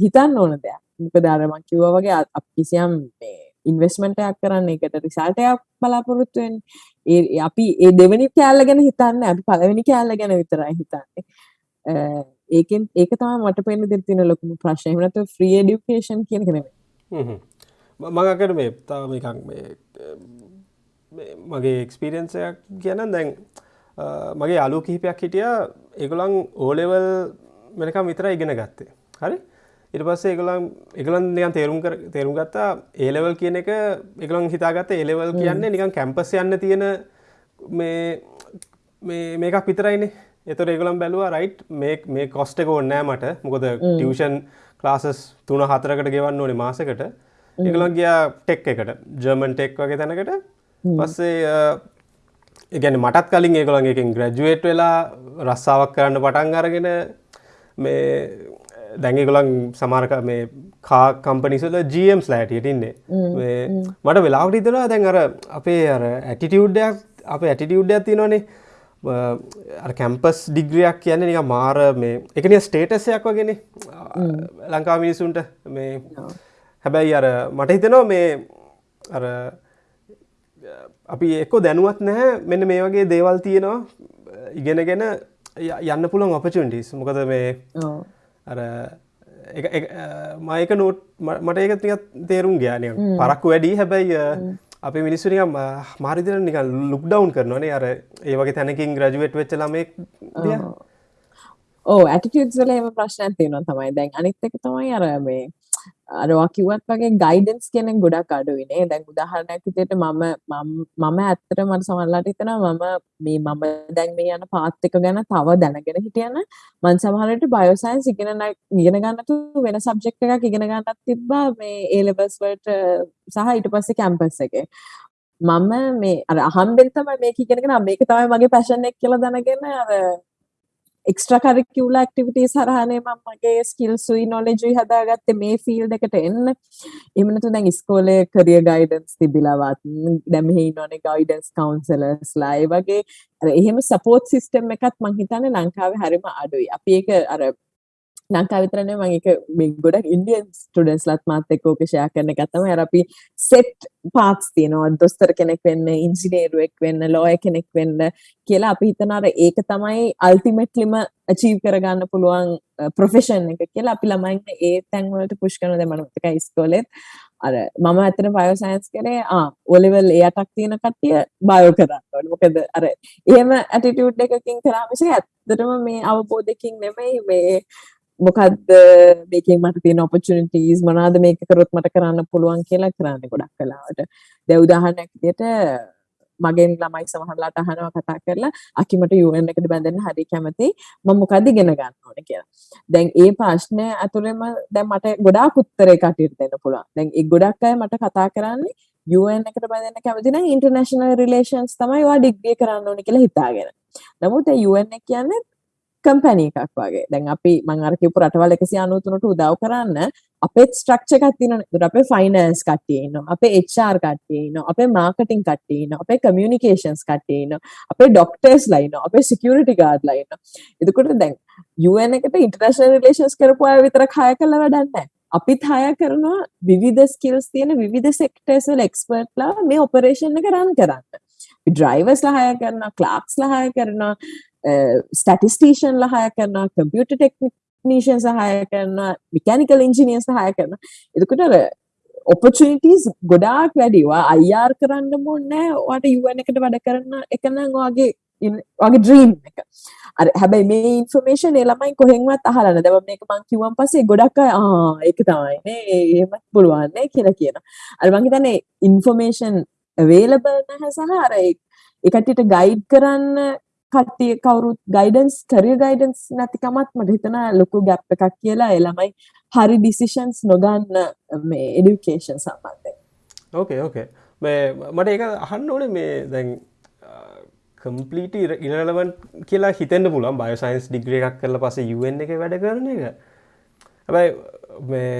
හිතන්න ඕන දෙයක්. මොකද අර මං කිව්වා වගේ අපි කිසියම් මේ ඉන්වස්මටයක් කරන්න එකට රිසල්ටයක් බලාපොරොත්තුවෙන් ඒ අපි ඒ දෙවනි කෑල්ල ගැන හිතන්න අපි පළවෙනි කෑල්ල ගැන විතරයි හිතන්නේ. ඒකෙන් ඒක තම මට පෙන්න්න දෙතින ලොකුම ප්‍රශ්නය වනත ෆ්‍රී ඩියුකේෂන් කියන කෙනෙ මඟකට මේ තාම එකක් මේ මගේ එක්ස්පිරියන්සයක් කියන දැන් මගේ අලු කිහිපයක් හිටිය. ඒගොලන් ඕලෙවල් මෙනකම් විතර ඉගෙන ගත්තේ. හරි? ඉට පස්සේ එකලම් එකලන් නිකන් තේරුම් තේරුම් ගත්තා ඒලෙවල් කියන එක එකලන් හිතාගත්ත ඒලෙවල් කියන්නේ නිකන් කැම්පස් යන්න තියෙන මේ මේකක් විතරයිනේ. එතොර ඒගලම් බැලවා රයිට් මේ කොස්ට එක ඕන්නෑ මට. මොකද ටියෂන් ක්ලාසස් තුන හතරකට ගෙවන්න ඕනේ මාසකට. එකලන් ගියා ටෙක් එකට ජර්මන් ටෙක් වගේ තැනකට. පස්සේ ඉගැන මටත් කලින් ඒකොළන් එකින් ග්‍රජුවේට් වෙලා රස්සාාවක් කරන්න පටන් අරගෙන මේ දැඟගොලන් සමාරක මේ කා කම්පනිසල ජම්ස් ලෑටියට ඉන්නේ. මට වෙලාවට ඉතලා දැන් අර අපේ අර ඇටිටියුඩ්ඩයක් අප ඇටිටියුඩ්ඩයක් තිනනේ කැම්පස් ඩිග්‍රියක් කියන්නේ නික මාර මේ එකනිය ස්ටේටසයක් වගෙන. ලංකා මිනිසුන්ට මේ හැබැයි අර මට හිතනවා මේ අර අපි එක්කො දැනුවත් නැහැ. මෙන්න මේ වගේ දේවල් තියෙනවා. ඉගෙනගෙන යන්න පුළන් ඔපචුන්ටිස් මොකද මේ අර මයක නෝට් මට ඒක තික තේරුම් ගයානය පරක්කු වැඩි හැබැයි අපේ මිනිස්සුනික මාරිදිර නික ලුක් ඩවන්් කරනවනේ. අර ඒවගේ තැනකින් ග්‍රජුවට් වෙච්ච ළමෙක් ඕ ඇටිටියුත්වල එම ප්‍රශ්නයක් තියෙනවා තමයි. දැන් අනිත් එක තමයි අර මේ අරවා කිව්වත් වගේ ගයිඩන්ස් කෙනෙක් ගොඩක් අඩුවිනේ දැන් උදාහරණයක් විදිහට මම මම ඇත්තට මට සමහරලාට හිතෙනවා මම මේ මම දැන් මේ යන පාත් එක ගැන තව දැනගෙන හිටියන මං සමහරට බයෝ සයන්ස් ඉගෙන ඉගෙන ගන්නතු වෙන සබ්ජෙක්ට් එකක් ඉගෙන ගන්නත් තිබ්බා මේ ඒ ලෙවල්ස් වලට සහ ඊට පස්සේ කැම්පස් එකේ. මම මේ අර අහම්බෙන් තමයි මේක ඉගෙනගෙන මේක තමයි මගේ පැෂන් එක කියලා දැනගෙන අර එක්ස්ට්‍රා කරිකියුල ඇක්ටිවිටීස් හරහානේ මම මගේ ස්කිල්සුයි නොලෙජුයි හදාගත්තේ මේ ෆීල්ඩ් එකට එන්න. එහෙම නැතු දැන් ඉස්කෝලේ කරියර් ගයිඩන්ස් තිබිලවත් දැන් මෙහි ඉන්නෝනේ ගයිඩන්ස් කවුන්සලර්ස්ලා ඒ වගේ අර එහෙම සපෝට් සිස්ටම් එකක් මං හිතන්නේ ලංකාවේ හරිම අඩුයි. අපි ඒක අර ලංකා විතරනේ මම ඒක මේ ගොඩක් ඉන්දියන් ස්ටුඩන්ට්ස්ලාත් මාත් එක්ක ඕක ෂෙයා කරන එක තමයි අර අපි සෙට් පාත්ස් තියෙනවා. දොස්තර කෙනෙක් වෙන්න ඉංජිනේරුවෙක් වෙන්න ලෝයර් කෙනෙක් වෙන්න කියලා අපි හිතන අර ඒක තමයි අල්ටිමේට්ලිම අචීව් කරගන්න පුළුවන් ප්‍රොෆෙෂන් එක කියලා අපි ළමයින්ට ඒ තැන් වලට පුෂ් කරන දැන් මම මතකයි ඉස්කෝලේත්. අර මම ඇත්තට බයෝ සයන්ස් කරේ ආ O level ඒ අටක් තියෙන කට්ටිය බයෝ කරන්න ඕනේ. මොකද අර එහෙම ඇටිටියුඩ් එකකින් කරා මිසක ඇත්තටම මේ අවබෝධයකින් නෙමෙයි මේ මොකක්ද මේකෙන් මට තියෙන ඔපචුනිටීස් මොනවාද මේක කරොත් මට කරන්න පුළුවන් කියලා කරන්නේ ගොඩක් කලාවට. දැන් උදාහරණයක් විදියට මගෙන් ළමයි සමහරලාට අහනවා කතා කරලා අකිමට UN එකට බැඳෙන්න හරි කැමතියි මම මොකද්ද ඉගෙන ගන්න ඕනේ කියලා. දැන් ඒ ප්‍රශ්නය ඇතුළෙම දැන් මට ගොඩාක් උත්තරේ කටියට දෙන්න පුළුවන්. දැන් ඒ ගොඩක් අය මට කතා කරන්නේ UN එකට බැඳෙන්න කැමති නම් ඉන්ටර්නැෂනල් රිලේෂන්ස් තමයි ඔයා ඩිග්‍රී කරන්න ඕනේ කියලා හිතාගෙන. නමුත් ඒ UN එක කියන්නේ කම්පැනි එකක් වගේ. දැන් අපි මම අර කියපු රටවල් 193ට උදව් කරන්න අපේ ස්ට්‍රක්චර් එකක් තියෙනවනේ. ඒකට අපේ ෆයිනෑන්ස් කට්ටිය ඉන්නවා. අපේ HR කට්ටිය ඉන්නවා. අපේ මාකටිං කට්ටිය ඉන්නවා. අපේ කමියුනිකේෂන්ස් කට්ටිය ඉන්නවා. අපේ ඩොක්ටර්ස්ලා ඉන්නවා. අපේ සිකියුරිටි ගාඩ්ලා ඉන්නවා. එතකොට දැන් UN එකට ඉන්ටර්නැෂනල් රිලේෂන්ස් කරපු අය විතරක් හය කළා වැඩක් නැහැ. අපිත් හය කරනවා විවිධ ස්කිල්ස් තියෙන විවිධ සෙක්ටර්ස් වල එක්ස්පර්ට්ලා මේ ඔපරේෂන් එක රන් කරන්න. ඩ්‍රයිවර්ස්ලා හය කරනවා, ක්ලාක්ස්ලා හය කරනවා, ස්ටටිස්ටේෂන්ලා හය කරනවා, කම්පියුටර් ටෙක්නීෂියන්ස් හය කරනවා, මෙකැනිකල් ඉන්ජිනියර්ස් හය කරනවා. එතකොට අර ඔපචනිටස් ගොඩාක් වැඩිවා අයිර් කරන්න මොන්නෑ වාට යුවන් එකට වැඩ කරන්න එකනම් වගේ වගේ ඩ්‍රීම් එක. අර හැබැයි මේ ඉන්ෆර්මේෂන් ඒ ළමයි කොහෙන්වත් අහලා දැන් මේක මං කිව්වන් පස්සේ ගොඩක් අය ආ ඒක තමයි නේ. එහෙමත් පුළුවන් නේ කියලා කියනවා. අර මං හිතන්නේ ඉන්ෆර්මේෂන් අවේලබල් නැහැ සහ අර ඒ කට්ටියට ගයිඩ් කරන්න කට්ටිය කවුරුත් ගයිඩන්ස් කරියර් ගයිඩන්ස් නැතිකමත් මට හිතෙනවා ලොකු ගැප් එකක් කියලා ඒ ළමයි හරි ඩිසිෂන්ස් නොගන්න මේ එඩියුකේෂන් සම්බන්ධයෙන්. ඕකේ ඕකේ මට ඒක අහන්න ඕනේ මේ දැන් කම්පලීට ඉරලවන් කියලා හිතෙන්න්න පුලන් බයසයින්ස් ඩිග්‍රිය එකක් කරල පස යුවෙන් එක වැඩ කරන එක. හැබැයි මේ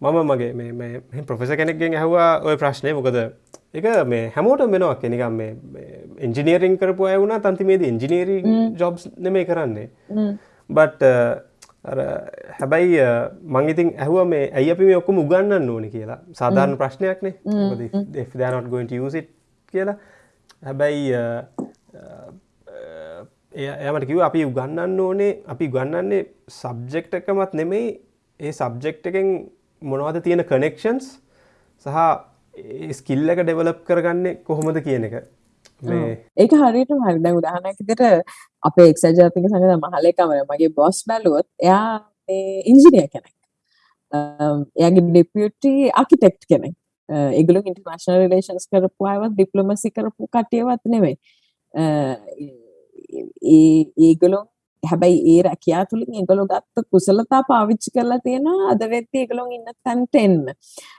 මම මගේ මේ ප්‍රොෆෙස කෙනෙක්ගෙන් ඇහවා ඔය ප්‍රශ්නය මොකද? එක මේ හැමෝට මෙනවා කෙනෙකම් මේ එන්ජිනීරිං කරපු අය වුණා තන්තිමේද ඉංජිනීරී ජොබ්ස් නෙමේ කරන්නේ. බට් හැබැයි මංගිතින් ඇහුව මේ ඇයි අපි මේ ඔක්කොම උගන්නන්න ඕන කියලා. සාධාරණ ප්‍රශ්නයක්නේ දානොට ගොයිට යසිට කියලා. හැබැයි එයමට කිව අපි උගන්නන්න ඕනේ අපි ගන්නන්නේ සබ්ජෙක්් එකමත් නෙමෙයි. ඒ සබ්ජෙක්් එකෙන් මොනවද තියෙන කනෙක්ෂන්ස් සහ ස්කිල්ල එක ඩෙවලප් කරගන්නේ කොහොමද කියන එක. ඒක හරියට හරිද උදාහනැකිතට අපේ එක්සජාතික සඟද මහලකමර මගේ බොස් බැලුවොත් එයා ඉංජිනිය කෙනෙක්. එයාගේ ඩිපියටි ආකිටෙක්් කෙනෙක්. ඒගලු ඉන්ටර්නශනල් රිලේෂන්ස් කරපු අයවත් ඩිප්ලොමසි කරපු කටියවත් නෙවෙයි ඒගොලො හැබැයි ඒ රැකයා තුළින් ඒගොලො ගත්ත කුසලතා පාවිච්චි කරලා තියෙනවා අද වෙද්දී ඒගොල්ලෝ ඉන්න තැනට එන්න.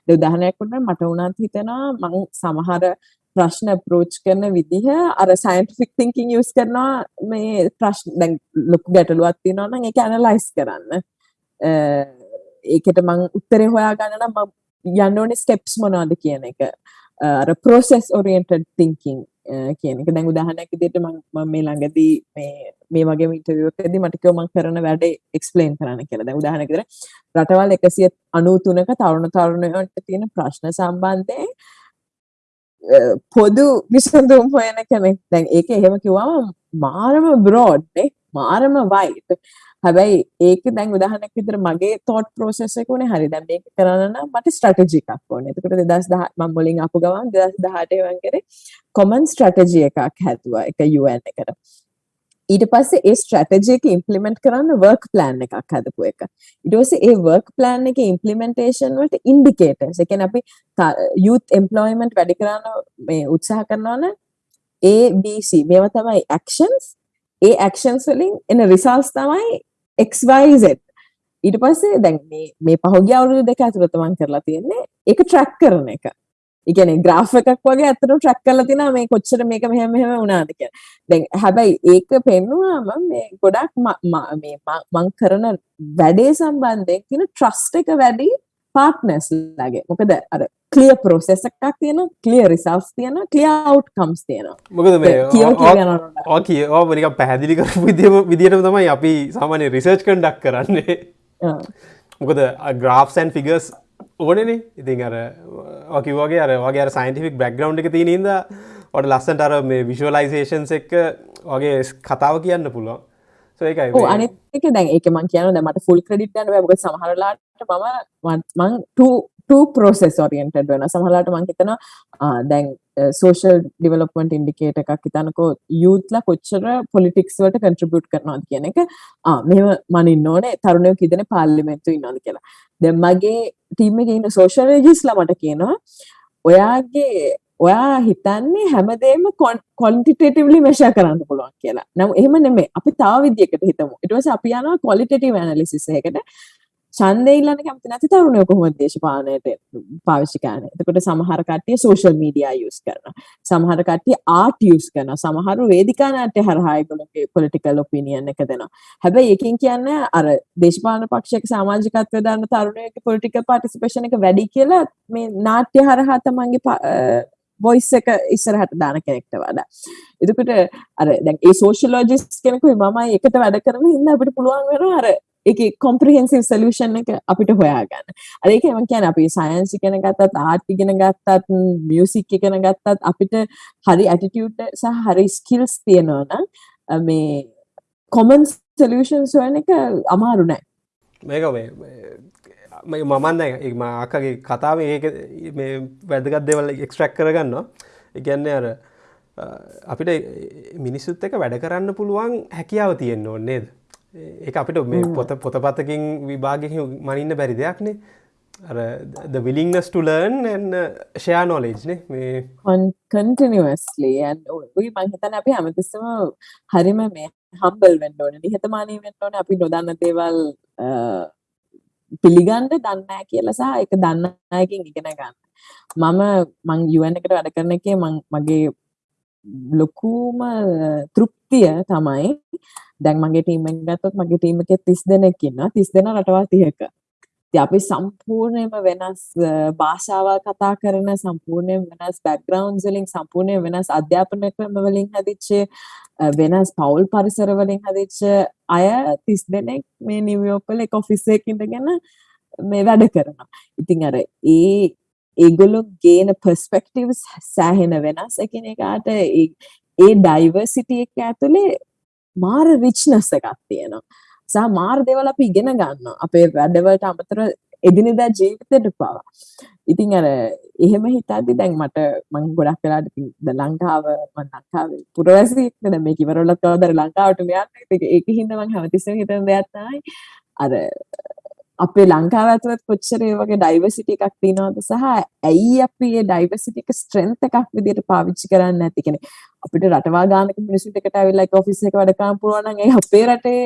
ඒ උදාහරණයක් වුණා මට උනත් හිතෙනවා මං සමහර ප්‍රශ්න අප්‍රෝච් කරන විදිහ අර සයින්ටිෆික් තින්කින් යූස් කරනවා මේ ප්‍රශ්න දැන් ලොකු ගැටලුවක් තියෙනවා නම් ඒක ඇනලයිස් කරන්න. ඒකට මං උත්තරේ හොයාගන්න නම් මම යන්න ඕනේ ස්ටෙප්ස් මොනවද කියන එක. අර process oriented thinking කියන එක දැන් උදාහරණයක් විදිහට මම මේ ළඟදී මේ මේ වගේ ඉන්ටර්වියු එකකදී මට කිව්වා මම කරන වැඩේ එක්ස්ප්ලেইন කරන්න කියලා. දැන් උදාහරණයක් විදිහට රටවල් 193ක තරුණ තරුණයන්ට තියෙන ප්‍රශ්න සම්බන්ධයෙන් පොදු විසඳුම් හොයන කෙනෙක්. දැන් ඒක එහෙම කිව්වම මාරම බ්‍රෝඩ් නේ. මාරම වයිඩ්. හැබැයි ඒක දැන් උදාහරණයක් විදිහට මගේ thought process එක උනේ හරි. දැන් මේක කරන්න නම් මට strategy එකක් ඕනේ. එතකොට 2010 මම මුලින් අපු ගමන් 2018 වන් කරේ common strategy එකක් හැදුවා එක UN එකට. ඊට පස්සේ ඒ ස්ට්‍රැටජි එක ඉම්ප්ලිමන්ට් කරන්න වර්ක් ප්ලෑන් එකක් හදපු එක. ඊට පස්සේ ඒ වර්ක් ප්ලෑන් එකේ ඉම්ප්ලිමන්ටේෂන් වලට ඉන්ඩිකේටර්ස්. ඒ කියන්නේ අපි youth employment වැඩි කරන්න මේ උත්සාහ කරනවා නම් A B C මේවා තමයි actions. ඒ actions වලින් එන results තමයි XYZ ඊට පස්සේ දැන් මේ මේ පහුගිය අවුරුදු දෙක ඇතුළත මම කරලා තියෙන්නේ ඒක ට්‍රැක් කරන එක. ඒ කියන්නේ ග්‍රාෆ් එකක් වගේ ඇත්තටම ට්‍රැක් කරලා තිනවා මේ කොච්චර මේක මෙහෙම මෙහෙම වුණාද කියලා. දැන් හැබැයි ඒක පෙන්නුවාම මේ ගොඩක් මේ මම කරන වැඩේ සම්බන්ධයෙන් කියන ට්‍රස්ට් එක වැඩි පාර්ට්නර්ස් ලගේ. මොකද අර ක්ලියර් ප්‍රොසෙස් එකක් තියෙනවා, ක්ලියර් රිසල්ට්ස් තියෙනවා, ක්ලියර් අවුට්කම්ස් තියෙනවා. මොකද මේ කිය නිකන් පැහැදිලි කරපු විදිහටම තමයි අපි සාමාන්‍ය රිසර්ච් කන්ඩක්ට් කරන්නේ. මොකද ග්‍රාෆ්ස් ඇන්ඩ් ෆිගර්ස් ඕනනේ. ඉතින් අර කිවගේ අර වගේ සයින්ටිෆික් බැක්ග්‍රවන්් එක තියනද ඔට ලස්සට අර මේ විශවලයිසේෂන්ස් එක්ක වගේ කතාව කියන්න පුළුවන්. ඒකයි අනික දැන් ඒක මං කියන මට ෆුල් ක්‍රඩිට් යන ක සහරලාට මම මං පෝසෙස් ඔරියන්ටඩ් වෙන සහලාට මං හිතන දැන් සෝෂල් ඩිවලපමට ඉන්ඩිකේට එකක් හිතනකෝ යුත්ල කොච්චර පොලිටික්ස් වලට කන්ට්‍රිබියුට් කරනවාද කියන එක මෙම මනින් ඕනේ තරුණය කිදෙන පාල්ලිමෙන්තු ඉන්නද කියලා දැන් මගේ ටීම් එකේ ඉන්න සෝෂල් රෙජිස්ලා මට කියනවා ඔයාගේ ඔයා හිතන්නේ හැමදේම කොන්ටිටේටිව්ලි මෙෂර් කරන්න පුළුවන් කියලා. නම් එහෙම නෙමෙයි. අපි තව විදියකට හිතමු. ඊට පස්සේ අපි යනවා ක්වලිටේටිව් ඇනලිසිස් එකකට. ඡන්දය ඉල්ලන්න කැමති නැති තරුණයෝ කොහොමද දේශපාලනයට පාවිච්චි කරන්නේ? එතකොට සමහර කට්ටිය සෝෂල් මීඩියා යූස් කරනවා. සමහර කට්ටිය ආර්ට් යූස් කරනවා. සමහරු වේදිකා නාට්‍ය හරහා ඒගොල්ලෝගේ පොලිටිකල් ඔපිනියන් එක දෙනවා. හැබැයි එකකින් කියන්නේ අර දේශපාලන පක්ෂයක සමාජිකත්වය දාන්න තරුණයෙක්ගේ පොලිටිකල් පාර්ටිසිපේෂන් එක වැඩි කියලා මේ නාට්‍ය හරහා තමන්ගේ වොයිස් එක ඉස්සරහට දාන කෙනෙක්ට වඩා. එතකොට අර දැන් ඒ සෝෂියලොජිස්ට් කෙනෙකුයි මමයි එකට වැඩ කරන හින්දා අපිට පුළුවන් වෙනවා අර ඒකේ කොම්ප්‍රිහෙන්සිව් සොලියුෂන් එක අපිට හොයාගන්න. අර ඒක මම කියන්නේ අපි සයන්ස් ඉගෙන ගත්තත් ආර්ට් ඉගෙන ගත්තත් මියුසික් ඉගෙන ගත්තත් අපිට හරි ඇටිටියුඩ් සහ හරි ස්කිල්ස් තියෙනවා නම් මේ කොමන් සොලියුෂන්ස් හොයන එක අමාරු නෑ. මේක මේ මමන් දැන් ඒ අක්කගේ කතාව ඒක මේ වැදගත් දේවල් එක්ස්ට්‍රැක් කරගන්නවා. ඒ කියන්නේ අර අපිට මිනිස්සුත් එක වැඩ කරන්න පුළුවන් හැකියාව තියෙන්න ඕනේ නේද? ඒ අපිට මේ පොත පොතපතකින් විභාගක මනින්න බැරි දෙයක්නේ the willingness to learn and share knowledge නේ. මේ continuously and ඔය මම හිතන්නේ අපි හැමතිස්සම හරිම මේ humble වෙන්න ඕනේ නිහතමානී වෙන්න ඕනේ අපි නොදන්න දේවල් පිළිගන්න දන්නේ කියලා සහ ඒක දන්න අයකින් ඉගෙන ගන්න. මම මං UN එකට වැඩ කරන එකේ මං මගේ ලොකුම තෘප්තිය තමයි දැන් මගේ ටීම් එක ගත්තොත් මගේ ටීම් එකේ 30 දෙනෙක් ඉන්නවා 30 දෙනා රටවල් 30ක. ඉතින් අපි සම්පූර්ණයෙන්ම වෙනස් භාෂාවල් කතා කරන සම්පූර්ණයෙන් වෙනස් බෑග්ග්‍රවුන්ඩ්ස් වලින් සම්පූර්ණයෙන් වෙනස් අධ්‍යාපන ක්‍රම වලින් හැදිච්ච වෙනස් පවුල් පරිසර වලින් හැදිච්ච අය 30 දෙනෙක් මේ නිව්යෝක් වල එක ඔෆිස් එකක ඉඳගෙන මේ වැඩ කරනවා. ඉතින් අර ඒ ඒගොල්ලෝ ගේන පර්ස්පෙක්ටිව්ස් සෑහෙන වෙනස් එකිනෙකාට ඒ ඩයිවර්සිටි එක ඇතුලේ මාර රිච්නස් එකක් තියෙනවා. සහ මාර දේවල් අපි ඉගෙන ගන්නවා. අපේ වැඩවලට අමතර එදිනෙදා ජීවිතේට පවා. ඉතින් අර එහෙම හිතද්දි දැන් මට මම ගොඩක් වෙලාට ඉතින් ලංකාව මම ලංකාවේ පුරවැසියෙක් නේ දැන් මේක ඉවරවලත් කවදාද ලංකාවට මෙයන් ඒක හින්දා මම හැමතිස්සෙම හිතන දෙයක් තමයි අර අපේ ලංකාව ඇතුළත් කොච්චර ඒ වගේ ඩයිවර්සිටි එකක් තියෙනවද සහ ඇයි අපි මේ ඩයිවර්සිටි එක ස්ට්‍රෙන්ත් එකක් විදිහට පාවිච්චි කරන්නේ නැති කියන්නේ අපිට රටවල් ගානක මිනිස්සුන්ට එකට ඇවිල්ලා එක ඔෆිස් එකක වැඩ කරන්න පුළුවන් නම් ඒ අපේ රටේ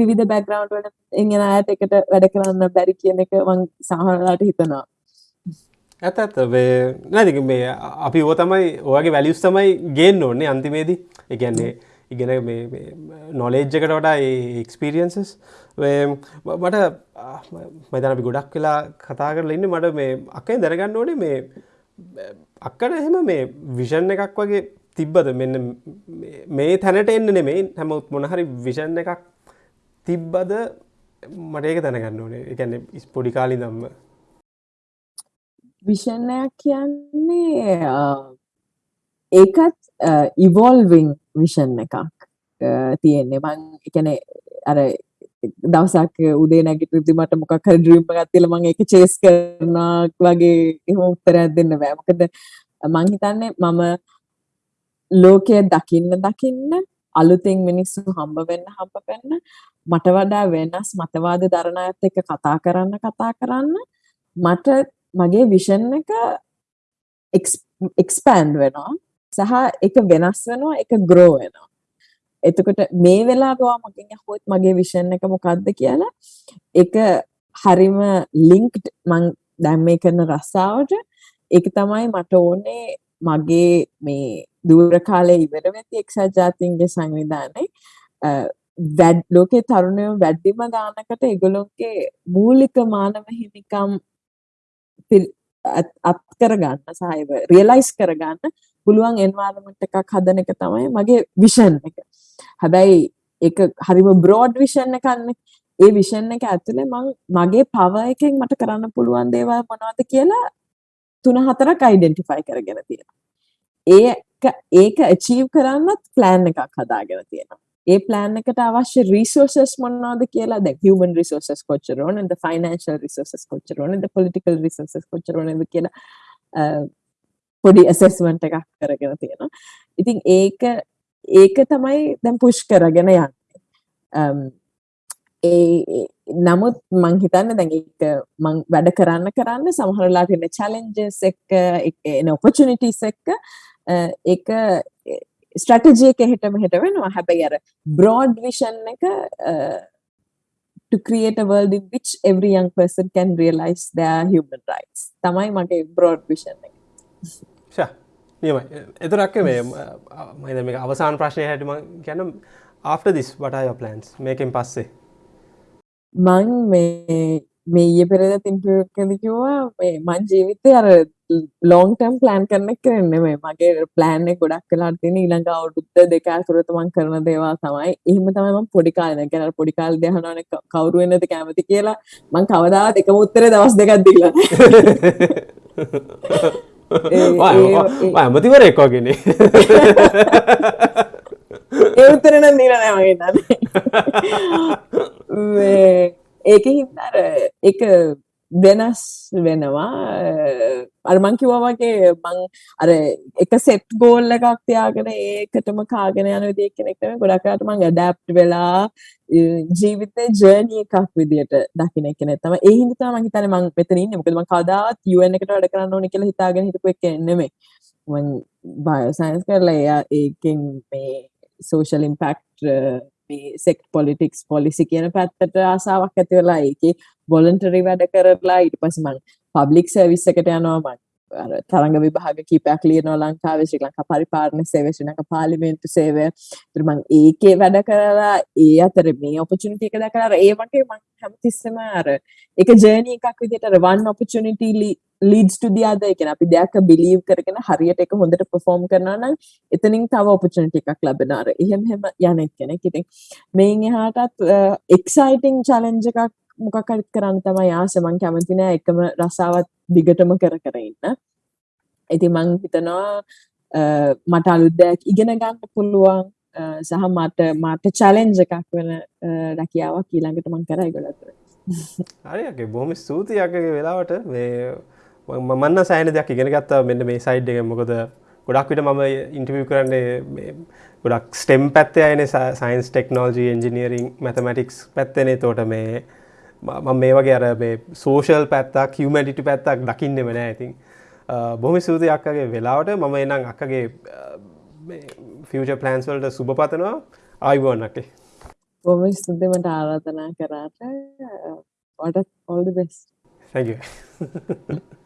විවිධ බෑග්ග්‍රවුන්ඩ් වල එන අයට එකට වැඩ කරන්න බැරි කියන එක මම සමහරවිට හිතනවා. ඇත ඇත නැති මේ අපි ඕ තමයි ඔයගේ වැලියුස් තමයි ගේන්න ඕන්නේ අන්තිමේදී. ඒ කියන්නේ ඉගෙන නොලේජ්ජකට වඩා එක්ස්පිරියන්සස් මට මතන අපි ගොඩක් වෙලා කතා කරලා ඉන්න මට මේ අක්කයි දැනගන්න ඕනේ මේ අක්කට එහෙම මේ විෂන් එකක් වගේ තිබ්බද? මෙන්න මේ තැනට එන්න නෙමේ හැමත් මොනහරි විෂන් එකක් තිබ්බද මට ඒක දැනගන්න ඕනේ. එකන්න ස්පොඩි කාලි දම්ම විෂණයක් කියන්නේ ඒකත් ඉවෝල්විං විෂන් එකක් තියෙන්නේ. මං එකන අර දවසක් උදේ නැගිටිද්දි මට මොකක් හරි ඩ්‍රීම් එකක් තියලා මම ඒක චේස් කරනවා වගේ එහෙම උත්තරයක් දෙන්න බෑ. මොකද මං හිතන්නේ මම ලෝකය දකින්න දකින්න අලුතෙන් මිනිස්සු හම්බ වෙන්න හම්බ වෙන්න මට වඩා වෙනස් මතවාද දරන අයත් එක්ක කතා කරන්න කතා කරන්න මට මගේ විෂන් එක එක්ස්පෑන්ඩ් වෙනවා. සහ එක වෙනස් වෙනවා එක ග්‍රෝ වෙනවා. එතකොට මේ වෙලාවවා මගෙන් ඇහුවොත් මගේ විෂන් එක මොකක්ද කියලා? ඒක හරිම ලින්ක්ඩ් මං දැන් මේ කරන රස්සාවට. ඒක තමයි මට ඕනේ මගේ මේ දුර කාලේ ඉවර වෙති එක්සත් ජාතීන්ගේ සංවිධානයේ වැඩ ලෝකේ තරුණයෝ වැඩිම ගානකට ඒගොල්ලොන්ගේ මූලික මානව හිමිකම් අත් කරගන්න සහ රියලයිස් කරගන්න පුළුවන් එන්වයරන්මන්ට් එකක් හදන එක තමයි මගේ විෂන් එක. හැබැයි ඒක හරිම බ්‍රෝඩ් විෂන් එකක්නේ. ඒ විෂන් එක ඇතුලේ මම මගේ පවර් එකෙන් මට කරන්න පුළුවන් දේවල් මොනවද කියලා තුන හතරක් අයිඩෙන්ටිෆයි කරගෙන තියෙනවා. ඒක ඒක අචීව් කරන්නත් ප්ලෑන් එකක් හදාගෙන තියෙනවා. ඒ ප්ලෑන් එකට අවශ්‍ය රිසෝසස් මොනවද කියලා දැන් human resources කොච්චර ඕනද financial resources කොච්චර ඕනද political resources කොච්චර ඕනද කියලා පොඩි ඇසෙස්මන්ට් එකක් කරගෙන තියෙනවා. ඉතින් ඒක ඒක තමයි දැන් පුෂ් කරගෙන යන්නේ. ඒ නමුත් මං හිතන්න දැන් එක මං වැඩ කරන්න කරන්න සමහරලාට එන චැලෙන්ජස් එක්ක එන ඔපචුනිටිස් එක්ක එක ස්ට්‍රටජිය එක හෙට මෙහෙට වෙනවා. හැබැයි අර බ්‍රෝඩ් විෂන් එක to create a world in which every young person can realize their human rights. තමයි මගේ බ්‍රෝඩ් විෂන් එක. නියමයි. එතරක්ක මේ මයිද මේ අවසාන ප්‍රශ්නය හැටම ගැනම් after this what are your plans? මේකෙන් පස්සේ. මං මේ මේ ඊයේ පෙරේද ඉන්ටර්විව් කිව්වා මේ මං ජීවිතේ අර ලොන් ටර්ම් ප්ලෑන් කරන එක නෙමෙයි මගේ ප්ලෑන් ගොඩක් වෙලාට තියෙන ඊළඟ අවුරුද්ද දෙක ඇතුළත මං කරන දේවල් තමයි. එහෙම තමයි මං පොඩි කාලේ දැන් කියන්නේ පොඩි කාලේ දහනවනේ කවුරු වෙන්නද කැමති කියලා. මං කවදාවත් එකම උත්තරේ දවස් දෙකක් දීලා නැහැ ඇමතිවරෙක් වගේනේ ඒ උත්තරේ නම් දීලා නැහැ මගේ *laughs* ඒක හින්දා එක වෙනස් වෙනවා. අරමං කිව්වා වගේ මං අර එක සෙට් ගෝල් එකක් තියාගෙන ඒකටම කාගෙන යන විදිහ කෙනෙක් නෙමෙයි. ගොඩක් අයට මං ඇඩැප්ට් වෙලා ජීවිතේ ජර්නි එකක් විදියට දකින්න කෙනෙක් තමයි ඒ හින්දා තමයි මං හිතන්නේ මං මෙතන ඉන්නේ. මොකද මං කවදාවත් UN එකට වැඩ කරන්න ඕනේ කියලා හිතාගෙන හිටපු එක නෙමෙයි. මං බයෝ සයන්ස් කරලා ඒකෙන් මේ සෝෂල් ඉම්පැක්ට් මේ සෙක් පොලිටික්ස් පොලිසි කියන පැත්තට ආසාාවක් ඇති වෙලා ඒක බොලන්ටරි වැඩ කරලා ඊට පස්සේ මං පබ්ලික් සර්විස් එකට යනවා මං අර තරඟ විභාග කීපයක් ලියනවා ලංකාවේ ශ්‍රී ලංකා පරිපාලන සේවය ශ්‍රී ලංකා පාර්ලිමේන්තු සේවය. ඊට මං ඒකේ වැඩ කරලා ඒ අතර මේ ඔපචුනිටි එක දැකලා අර ඒ වගේ මං හැමතිස්සෙම අර ඒක ජර්නි එකක් විදිහට අර වන් ඔපචුනිටි ලීඩ්ස් ටු දී අදර් කියන්නේ අපි දෙයක් බිලීව් කරගෙන හරියට ඒක හොඳට perform කරනවා නම් එතනින් තව opportunity එකක් ලැබෙනවා. අර එහෙම එහෙම යන කෙනෙක්. ඉතින් මේන් එහාටත් exciting challenge එකක් මොකක් හරි කරන්න තමයි ආස. මං කැමති නෑ එකම රසාවත් දිගටම කර කර ඉන්න. ඉතින් මං හිතනවා මට අලුත් දෙයක් ඉගෙන ගන්න පුළුවන්. සහ මට මට චැලෙන්ජ් එකක් වෙන රැකියාවක් ඊළඟට මං කරයි ගොඩක් හරිගේ බොහොම ස්තුතියක්ගේ වෙලාවට. මේ මන්න සෑන දෙයක් ඉගෙන ගත්තා. මෙන්න මේ සයිඩ් එක මොකද ගොඩක් විට මම ඉන්ටවිය කරන්නේ ගොඩක් ස්ටෙම් පැත්තේ අයන සයින්ස් ටෙක්නෝජී එන්ජිනියරිං මැතමටික්ස් පැත්තනේ තෝට මේ මම මේ වගේ අර මේ සෝෂල් පැත්තක් හියමටිටි පැත්තක් දකින්න වෙන ඇතින් බොහමි සූති අක්කගේ වෙලාවට. මම එනම් අක්කගේ ෆියච ප්ලන්ස් වලට සුභ පතනවා. ආයිබෝන්නක්කේ බොම ස්තුතිමට ආරාධනා කරාට. ඔට ඔල්ඩ බෙස් Thank you. *laughs*